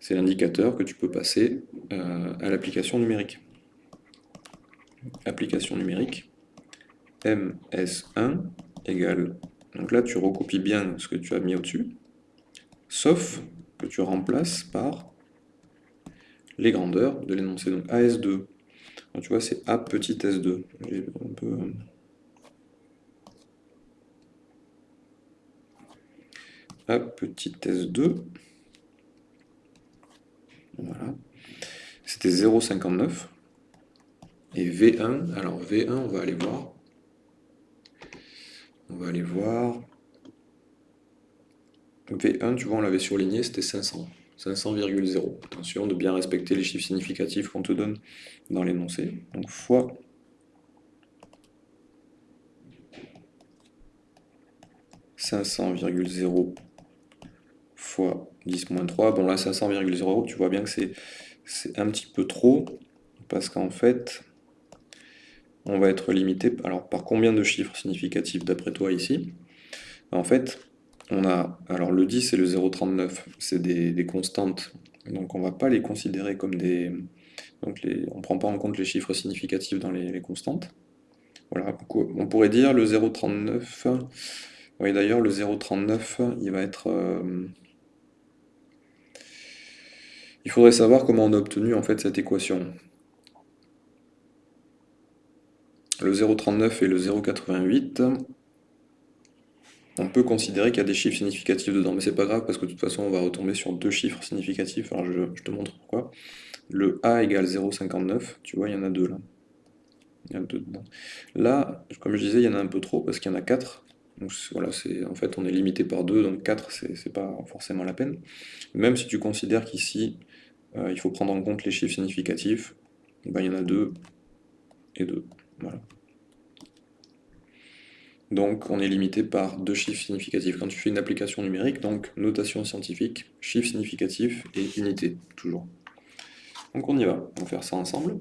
c'est l'indicateur que tu peux passer euh, à l'application numérique. Application numérique, MS1 donc là tu recopies bien ce que tu as mis au-dessus, sauf que tu remplaces par les grandeurs de l'énoncé. Donc AS2, donc, tu vois, c'est A petit S2. Un peu... A petit S2. Voilà. C'était 0,59. Et V1, alors V1, on va aller voir. On va aller voir. V1, tu vois, on l'avait surligné, c'était 500. 500,0. Attention de bien respecter les chiffres significatifs qu'on te donne dans l'énoncé. Donc fois 500,0 fois 10 moins 3. Bon là 500,0, tu vois bien que c'est un petit peu trop, parce qu'en fait, on va être limité. Alors, par combien de chiffres significatifs d'après toi ici? En fait, on a, alors le 10 et le 0,39, c'est des, constantes, donc on ne va pas les considérer comme des... Donc les, on ne prend pas en compte les chiffres significatifs dans les, constantes. Voilà, on pourrait dire le 0,39, oui d'ailleurs le 0,39, il va être... Euh, il faudrait savoir comment on a obtenu en fait cette équation. Le 0,39 et le 0,88, on peut considérer qu'il y a des chiffres significatifs dedans, mais c'est pas grave parce que de toute façon on va retomber sur deux chiffres significatifs, alors je, te montre pourquoi. Le A égale 0,59, tu vois, il y en a deux là. Il y a deux dedans. Là, comme je disais, il y en a un peu trop parce qu'il y en a quatre. En fait on est limité par deux, donc 4 c'est pas forcément la peine. Même si tu considères qu'ici euh, il faut prendre en compte les chiffres significatifs, ben, il y en a deux et deux. Donc on est limité par deux chiffres significatifs. Quand tu fais une application numérique, donc notation scientifique, chiffre significatif et unité, toujours. Donc on y va, on va faire ça ensemble.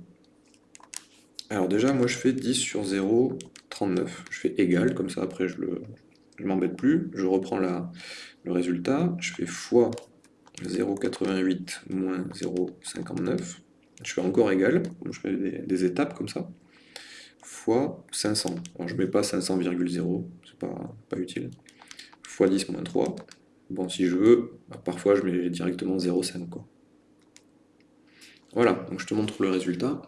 Alors déjà, moi je fais 10 sur 0, 39. Je fais égal, comme ça après je ne m'embête plus. Je reprends le résultat, je fais fois 0,88 moins 0,59. Je fais encore égal, je fais des étapes comme ça fois 500. Alors, je mets pas 500,0, c'est pas, pas utile. Fois 10 moins 3. Bon, si je veux, bah, parfois je mets directement 0,5. Quoi. Voilà, donc je te montre le résultat.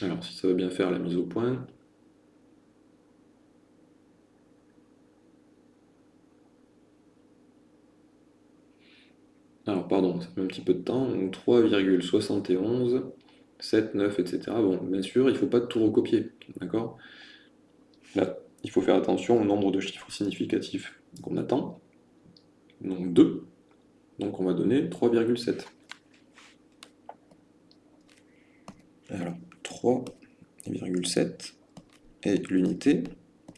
Alors, si ça va bien faire la mise au point. Alors, pardon, ça met un petit peu de temps. Donc 3,71, 7, 9, etc. Bon, bien sûr, il ne faut pas tout recopier, d'accord? Là, il faut faire attention au nombre de chiffres significatifs qu'on attend. Donc 2. Donc on va donner 3,7. Alors, 3,7 et l'unité,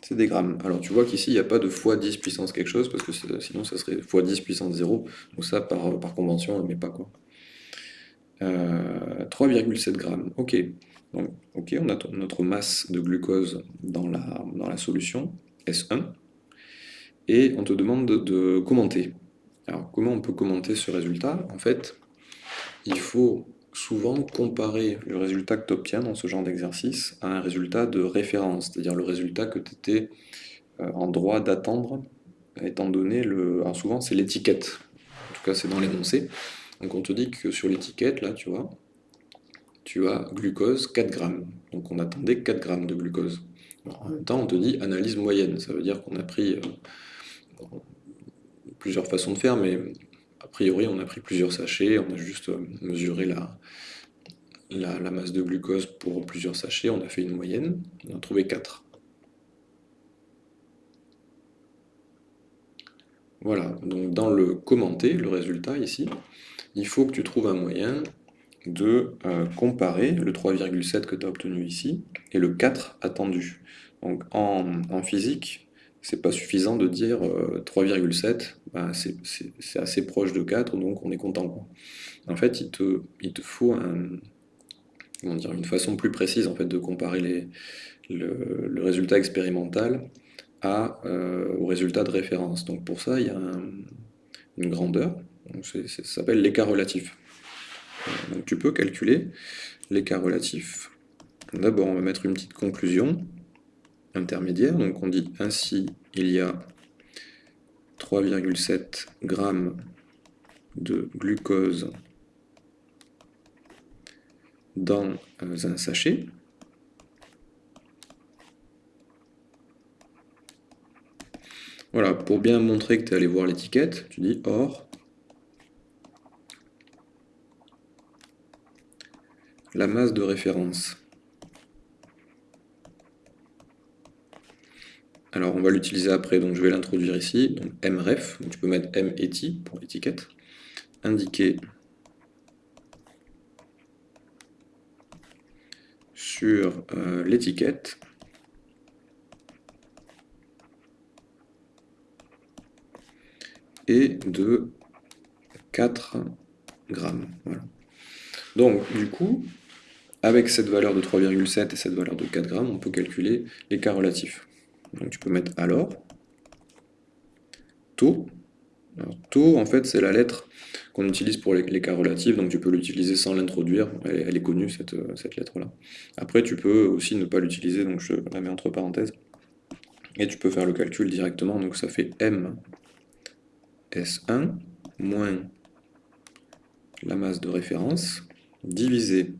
c'est des grammes. Alors tu vois qu'ici, il n'y a pas de fois 10 puissance quelque chose, parce que sinon ça serait fois 10 puissance 0, donc ça, par, convention, on ne le met pas. quoi. 3,7 euh, grammes, ok. Donc, ok, on a notre masse de glucose dans la, solution, S1, et on te demande de, de commenter. Alors comment on peut commenter ce résultat? En fait, il faut souvent comparer le résultat que tu obtiens dans ce genre d'exercice à un résultat de référence, c'est-à-dire le résultat que tu étais euh, en droit d'attendre, étant donné le... Alors souvent c'est l'étiquette, en tout cas c'est dans l'énoncé, donc on te dit que sur l'étiquette, là tu vois, tu as glucose 4 grammes, donc on attendait 4 grammes de glucose. en même temps on te dit analyse moyenne, ça veut dire qu'on a pris euh, plusieurs façons de faire, mais a priori, on a pris plusieurs sachets, on a juste euh, mesuré la, masse de glucose pour plusieurs sachets, on a fait une moyenne, on a trouvé 4. Voilà, donc dans le commenter, le résultat ici, il faut que tu trouves un moyen de euh, comparer le 3,7 que tu as obtenu ici et le 4 attendu. Donc en physique, c'est pas suffisant de dire 3,7, euh, bah, c'est assez proche de 4, donc on est content. En fait, il te, il te faut dire, une façon plus précise en fait, de comparer le, résultat expérimental euh, au résultat de référence. Donc pour ça, il y a une grandeur, ça s'appelle l'écart relatif. Donc tu peux calculer l'écart relatif. D'abord, on va mettre une petite conclusion. Intermédiaire. Donc on dit ainsi il y a 3,7 grammes de glucose dans euh, un sachet. Voilà, pour bien montrer que tu es allé voir l'étiquette, tu dis or la masse de référence. Alors on va l'utiliser après, donc je vais l'introduire ici, donc mref, tu peux mettre m pour étiquette, indiquer sur euh, l'étiquette et de 4 grammes. Donc du coup, avec cette valeur de 3,7 et cette valeur de 4 grammes, on peut calculer l'écart relatif. Donc tu peux mettre alors, taux. taux, en fait, c'est la lettre qu'on utilise pour l'écart relatif, donc tu peux l'utiliser sans l'introduire, elle, est connue cette, cette lettre-là. Après, tu peux aussi ne pas l'utiliser, donc je la mets entre parenthèses, et tu peux faire le calcul directement, donc ça fait M S1 moins la masse de référence divisé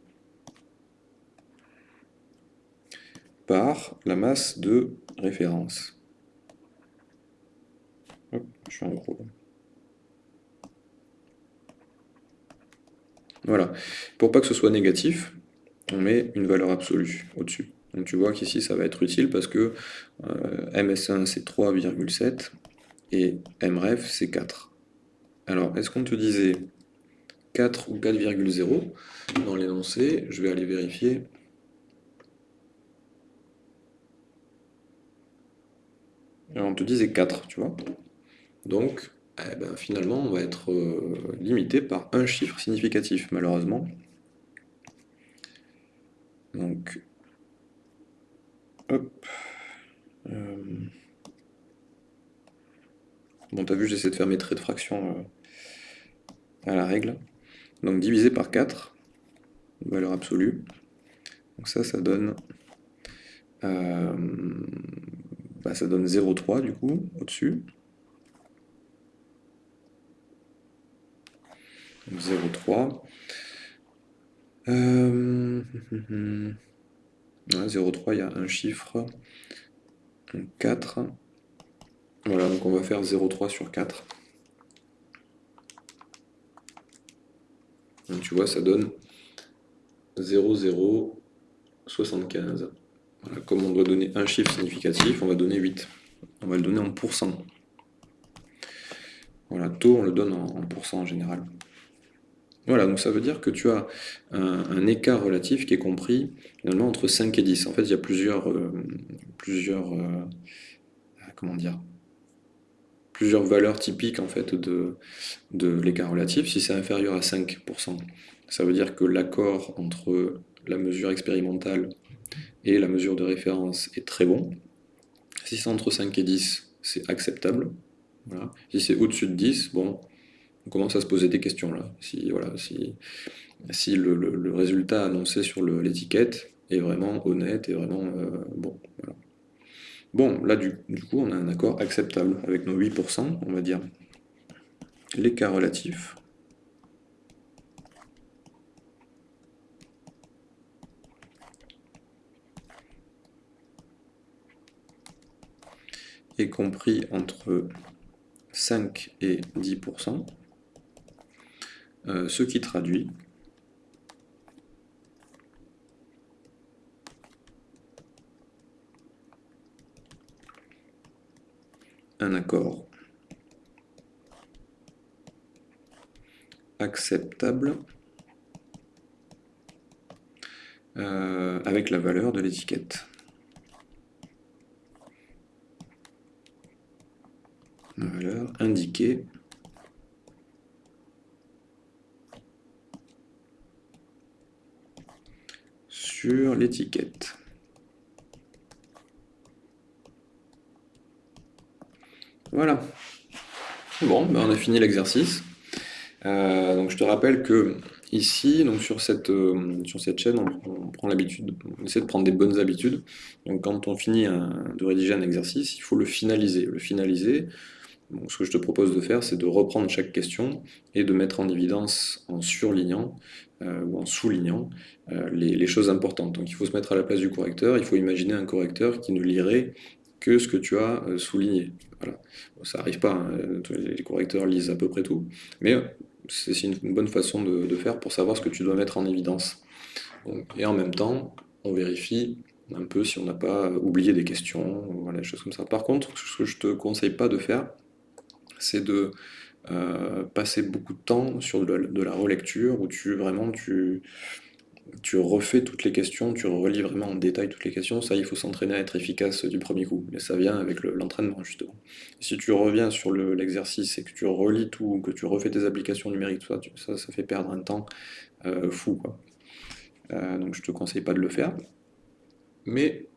par la masse de référence. je suis en gros. Voilà. Pour pas que ce soit négatif, on met une valeur absolue au-dessus. Donc tu vois qu'ici ça va être utile parce que euh, MS1 c'est 3,7 et MREF c'est 4. Alors est-ce qu'on te disait 4 ou 4,0 dans l'énoncé Je vais aller vérifier. On te disait 4, tu vois. Donc, eh ben, finalement, on va être euh, limité par un chiffre significatif, malheureusement. Donc, hop. Euh, bon, t'as vu, j'essaie de faire mes traits de fraction euh, à la règle. Donc, divisé par 4, valeur absolue. Donc ça, ça donne... Bah, ça donne 0,3 du coup, au-dessus. 0,3. Euh... 0,3, il y a un chiffre. 4. Voilà, donc on va faire 0,3 sur 4. Donc tu vois, ça donne 0,075. Comme on doit donner un chiffre significatif, on va donner 8. On va le donner en pourcent. Voilà, taux, on le donne en, en pourcent en général. Voilà, donc ça veut dire que tu as un, écart relatif qui est compris finalement entre 5 et 10. En fait, il y a plusieurs, euh, plusieurs, euh, plusieurs valeurs typiques en fait de l'écart relatif. Si c'est inférieur à 5%, ça veut dire que l'accord entre la mesure expérimentale et la mesure de référence est très bon. Si c'est entre 5 et 10, c'est acceptable. Si c'est au-dessus de 10, bon, on commence à se poser des questions là. Si, voilà, si, si le, résultat annoncé sur l'étiquette est vraiment honnête et vraiment euh, bon. Bon, là du, du, coup on a un accord acceptable avec nos 8%, on va dire l'écart relatif. Est compris entre 5 et 10%. Euh, ce qui traduit un accord acceptable euh, avec la valeur de l'étiquette. La valeur indiquée l'étiquette. Voilà. Bon, ben on a fini l'exercice. Euh, donc je te rappelle que Ici, donc sur cette, euh, sur cette chaîne, on, prend l'habitude, on essaie de prendre des bonnes habitudes. Donc quand on finit de rédiger un exercice, il faut le finaliser. Le finaliser, ce que je te propose de faire, c'est de reprendre chaque question et de mettre en évidence, en surlignant euh, ou en soulignant euh, les, choses importantes. Donc il faut se mettre à la place du correcteur, il faut imaginer un correcteur qui ne lirait que ce que tu as souligné. Voilà. ça n'arrive pas, hein. les correcteurs lisent à peu près tout, mais c'est une bonne façon de, faire pour savoir ce que tu dois mettre en évidence. et en même temps, on vérifie un peu si on n'a pas oublié des questions, des choses comme ça. Par contre, ce que je te conseille pas de faire, c'est de euh, passer beaucoup de temps sur de la, relecture, où tu vraiment tu, tu refais toutes les questions, tu relis vraiment en détail toutes les questions, ça il faut s'entraîner à être efficace du premier coup, mais ça vient avec l'entraînement justement. si tu reviens sur l'exercice et que tu relis tout, que tu refais tes applications numériques, ça, ça, fait perdre un temps euh, fou. Euh, donc je te conseille pas de le faire. Mais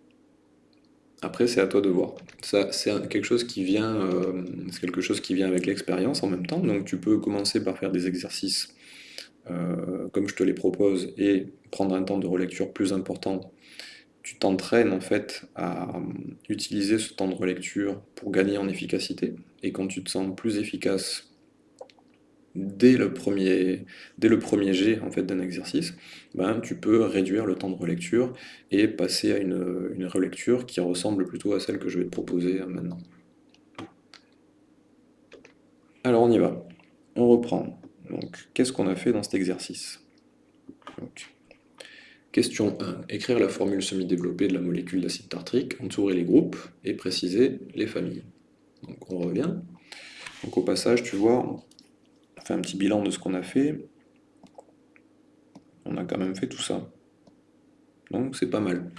après c'est à toi de voir. Ça c'est quelque chose qui vient, euh, quelque chose qui vient avec l'expérience en même temps. Donc tu peux commencer par faire des exercices euh, comme je te les propose, et prendre un temps de relecture plus important, tu t'entraînes en fait à euh, utiliser ce temps de relecture pour gagner en efficacité. Et quand tu te sens plus efficace dès le premier, dès jet en fait, d'un exercice, ben, tu peux réduire le temps de relecture et passer à une, relecture qui ressemble plutôt à celle que je vais te proposer euh, maintenant. Alors on y va. On reprend. Qu'est-ce qu'on a fait dans cet exercice? Question 1. Écrire la formule semi-développée de la molécule d'acide tartrique, entourer les groupes et préciser les familles. Donc on revient. Donc au passage, tu vois, un petit bilan de ce qu'on a fait. On a quand même fait tout ça. Donc c'est pas mal.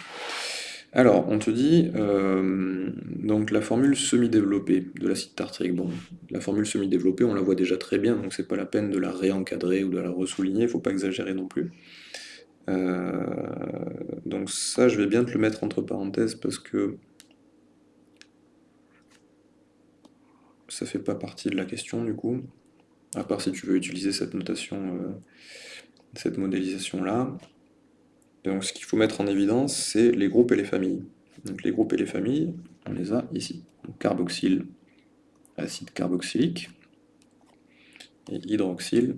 Alors, on te dit, euh, donc la formule semi-développée de l'acide tartrique. Bon, la formule semi-développée, on la voit déjà très bien, donc c'est pas la peine de la réencadrer ou de la ressouligner, il faut pas exagérer non plus. Euh, donc ça, je vais bien te le mettre entre parenthèses parce que ça fait pas partie de la question du coup, à part si tu veux utiliser cette notation, euh, cette modélisation-là. Donc ce qu'il faut mettre en évidence, c'est les groupes et les familles. Donc les groupes et les familles, on les a ici. carboxyle, acide carboxylique, et hydroxyle,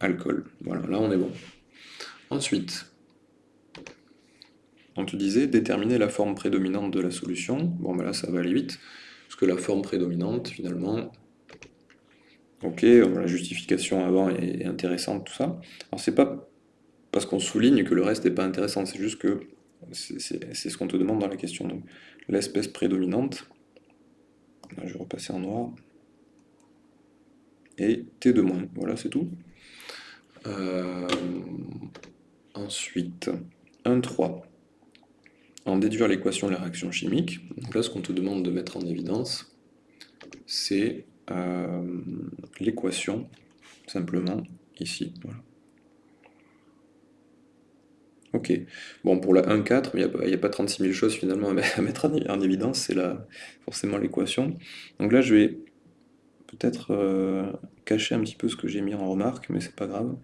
alcool. Voilà, là on est bon. Ensuite, on te disait déterminer la forme prédominante de la solution. Bon, ben là ça va aller vite, parce que la forme prédominante, finalement, ok, la justification avant est intéressante, tout ça. Alors c'est pas parce qu'on souligne que le reste n'est pas intéressant, c'est juste que c'est ce qu'on te demande dans la question. L'espèce prédominante, je vais repasser en noir, et T de moins, voilà c'est tout. Euh, ensuite, 1,3. En déduire l'équation de la réaction chimique, donc là ce qu'on te demande de mettre en évidence, c'est euh, l'équation, simplement, ici. Voilà. Ok. Bon, pour la 1,4, il n'y a, pas 36 000 choses finalement à mettre en, évidence, c'est forcément l'équation. Donc là, je vais peut-être euh, cacher un petit peu ce que j'ai mis en remarque, mais c'est pas grave.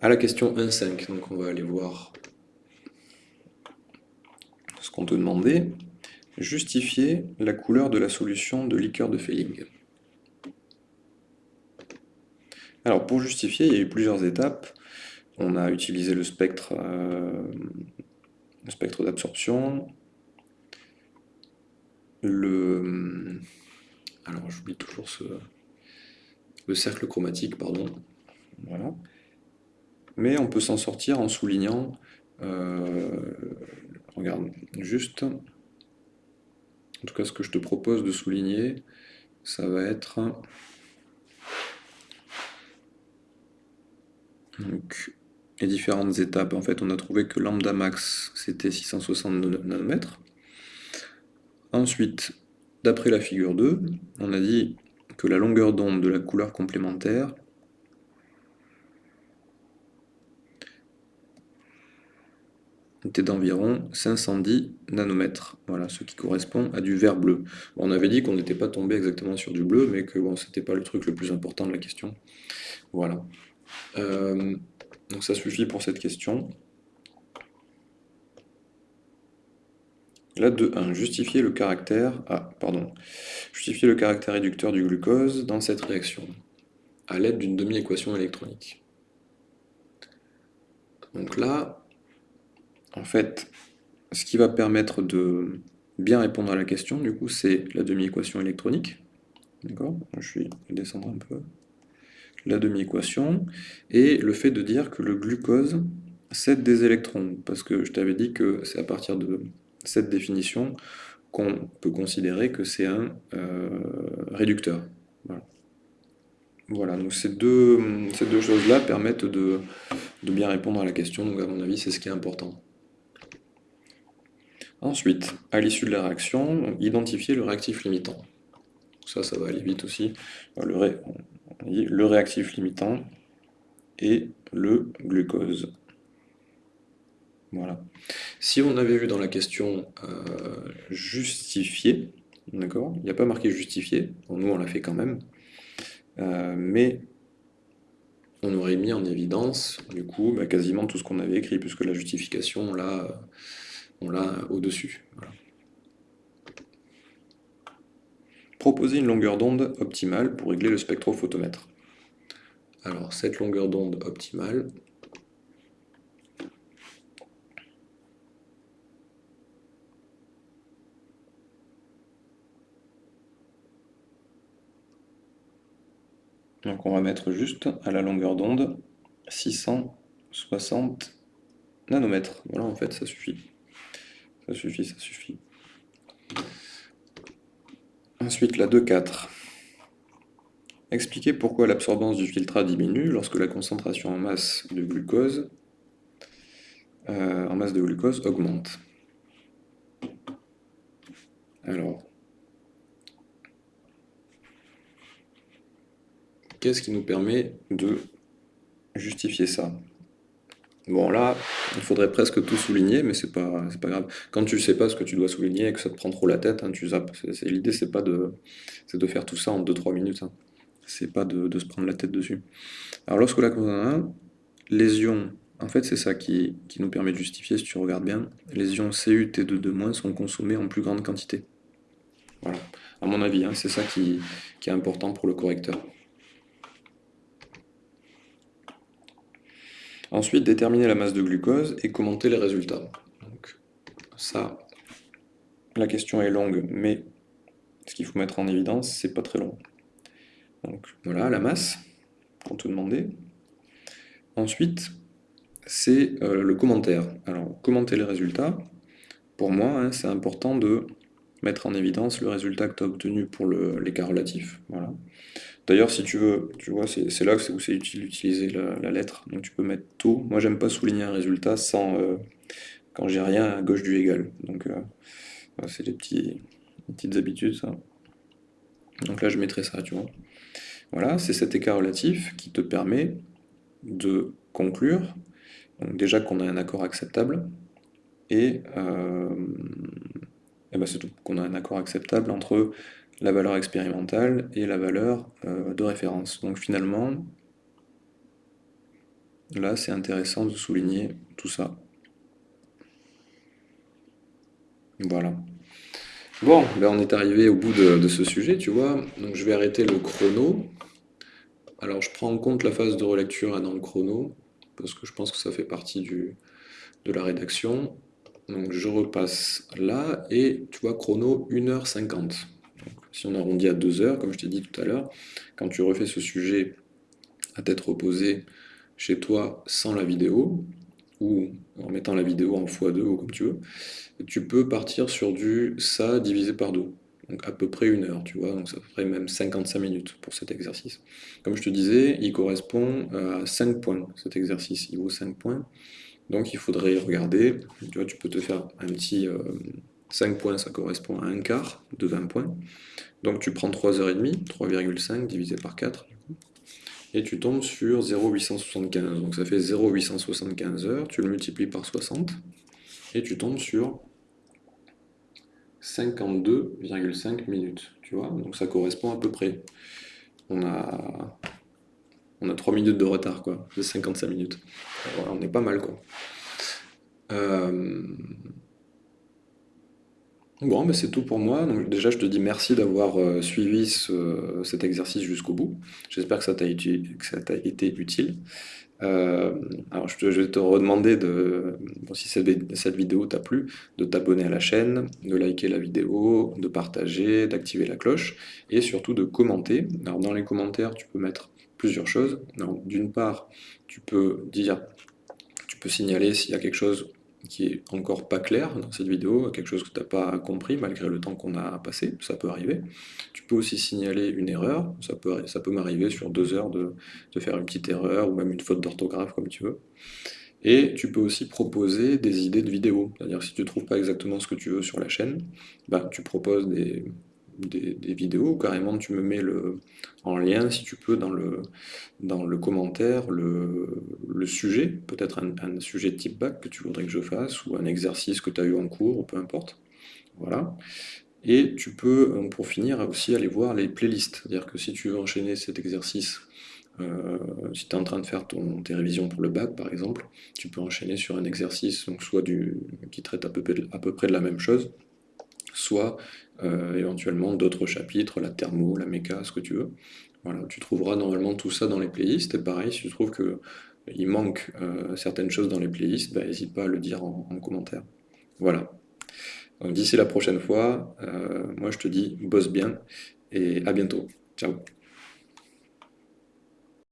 À la question 1,5, donc on va aller voir ce qu'on te demandait. Justifier la couleur de la solution de liqueur de Felling. Alors pour justifier, il y a eu plusieurs étapes on a utilisé le spectre, euh, spectre d'absorption, le... Alors j'oublie toujours ce... Le cercle chromatique, pardon. Voilà. Mais on peut s'en sortir en soulignant... Euh, regarde, juste... En tout cas, ce que je te propose de souligner, ça va être... Les différentes étapes. En fait, on a trouvé que lambda max, c'était 660 nanomètres. Ensuite, d'après la figure 2, on a dit que la longueur d'onde de la couleur complémentaire était d'environ 510 nanomètres, voilà, ce qui correspond à du vert bleu. on avait dit qu'on n'était pas tombé exactement sur du bleu, mais que bon, c'était pas le truc le plus important de la question. Voilà. Euh, donc ça suffit pour cette question. Là, 2.1. Justifier le caractère... Ah, pardon. Justifier le caractère réducteur du glucose dans cette réaction, à l'aide d'une demi-équation électronique. Donc là, en fait, ce qui va permettre de bien répondre à la question, du coup, c'est la demi-équation électronique. D'accord? Je vais descendre un peu. La demi-équation, et le fait de dire que le glucose cède des électrons, parce que je t'avais dit que c'est à partir de cette définition qu'on peut considérer que c'est un euh, réducteur. Voilà. donc ces deux, ces deux choses-là permettent de, de, bien répondre à la question, donc à mon avis c'est ce qui est important. Ensuite, à l'issue de la réaction, identifier le réactif limitant. Ça, ça va aller vite aussi. Le, réactif limitant et le glucose. Voilà. Si on avait vu dans la question euh, justifier, d'accord Il n'y a pas marqué justifier, nous on l'a fait quand même, euh, mais on aurait mis en évidence, du coup, bah, quasiment tout ce qu'on avait écrit, puisque la justification, on l'a au-dessus. Proposer une longueur d'onde optimale pour régler le spectrophotomètre. Alors, cette longueur d'onde optimale, Donc on va mettre juste à la longueur d'onde 660 nanomètres. Voilà, en fait, ça suffit. Ça suffit, ça suffit. Ensuite, la 2.4. Expliquer pourquoi l'absorbance du filtrat diminue lorsque la concentration en masse de glucose, euh, en masse de glucose augmente. Alors, Qu'est-ce qui nous permet de justifier ça? Bon là, il faudrait presque tout souligner, mais c'est pas, pas grave. Quand tu sais pas ce que tu dois souligner et que ça te prend trop la tête, hein, tu zappes. L'idée c'est pas de, de faire tout ça en 2-3 minutes. Hein. C'est pas de, se prendre la tête dessus. Alors lorsque la cause 1, les ions, en fait c'est ça qui, nous permet de justifier, si tu regardes bien, les ions Cu, T2, sont consommés en plus grande quantité. Voilà. À mon avis, hein, c'est ça qui est important pour le correcteur. Ensuite, déterminer la masse de glucose et commenter les résultats. Donc, ça, la question est longue, mais ce qu'il faut mettre en évidence, c'est pas très long. Donc voilà, la masse qu'on te demandait. Ensuite, c'est euh, le commentaire. Alors, commenter les résultats, pour moi, hein, c'est important de mettre en évidence le résultat que tu as obtenu pour l'écart relatif. Voilà. D'ailleurs, si tu veux, tu vois, c'est là où c'est utile d'utiliser la, lettre. Donc tu peux mettre taux. Moi, j'aime pas souligner un résultat sans euh, quand j'ai rien à gauche du égal. Donc euh, c'est des, petits, petites habitudes, ça. Donc là, je mettrai ça, tu vois. Voilà, c'est cet écart relatif qui te permet de conclure, donc déjà qu'on a un accord acceptable, et, euh, et ben c'est tout, qu'on a un accord acceptable entre la valeur expérimentale et la valeur euh, de référence. Donc finalement, là c'est intéressant de souligner tout ça. Voilà. Bon, ben on est arrivé au bout de, ce sujet, tu vois. Donc je vais arrêter le chrono. Alors je prends en compte la phase de relecture dans le chrono, parce que je pense que ça fait partie du, de la rédaction. Donc je repasse là, et tu vois, chrono 1h50 si on arrondit à 2 heures, comme je t'ai dit tout à l'heure, quand tu refais ce sujet à tête reposée chez toi sans la vidéo, ou en mettant la vidéo en x2 ou comme tu veux, tu peux partir sur du ça divisé par 2. Donc à peu près une heure, tu vois, donc ça ferait même 55 minutes pour cet exercice. Comme je te disais, il correspond à 5 points, cet exercice, il vaut 5 points. Donc il faudrait regarder, tu vois, tu peux te faire un petit, euh, 5 points, ça correspond à un quart de 20 points. Donc tu prends 3h30, 3,5 divisé par 4, et tu tombes sur 0,875. Donc ça fait 0,875 heures, tu le multiplies par 60, et tu tombes sur 52,5 minutes, tu vois, donc ça correspond à peu près. On a, on a 3 minutes de retard, quoi, de 55 minutes. on est pas mal, quoi. Euh, bon, mais c'est tout pour moi. Déjà, je te dis merci d'avoir euh, suivi cet exercice jusqu'au bout. J'espère que ça t'a été, utile. Euh, alors je, vais te redemander de, si cette, vidéo t'a plu, de t'abonner à la chaîne, de liker la vidéo, de partager, d'activer la cloche et surtout de commenter. Alors dans les commentaires, tu peux mettre plusieurs choses. D'une part, tu peux dire, tu peux signaler s'il y a quelque chose qui est encore pas clair dans cette vidéo, quelque chose que tu n'as pas compris malgré le temps qu'on a passé, ça peut arriver. Tu peux aussi signaler une erreur, ça peut, ça peut m'arriver sur deux heures de, faire une petite erreur ou même une faute d'orthographe comme tu veux. Et tu peux aussi proposer des idées de vidéos, c'est-à-dire si tu ne trouves pas exactement ce que tu veux sur la chaîne, bah, tu proposes des, des, vidéos, carrément tu me mets le, en lien, si tu peux, dans le, dans le commentaire, le, le sujet, peut-être un, sujet type bac que tu voudrais que je fasse, ou un exercice que tu as eu en cours, ou peu importe. Voilà. Et tu peux, euh, pour finir, aussi aller voir les playlists. C'est-à-dire que si tu veux enchaîner cet exercice, euh, si tu es en train de faire ton, tes révisions pour le bac, par exemple, tu peux enchaîner sur un exercice donc soit du, qui traite à peu, à peu près de la même chose, soit euh, éventuellement d'autres chapitres, la thermo, la méca, ce que tu veux. Voilà, tu trouveras normalement tout ça dans les playlists, et pareil, si tu trouves qu'il manque euh, certaines choses dans les playlists, bah, n'hésite pas à le dire en, commentaire. Voilà. D'ici la prochaine fois, euh, moi je te dis bosse bien, et à bientôt. Ciao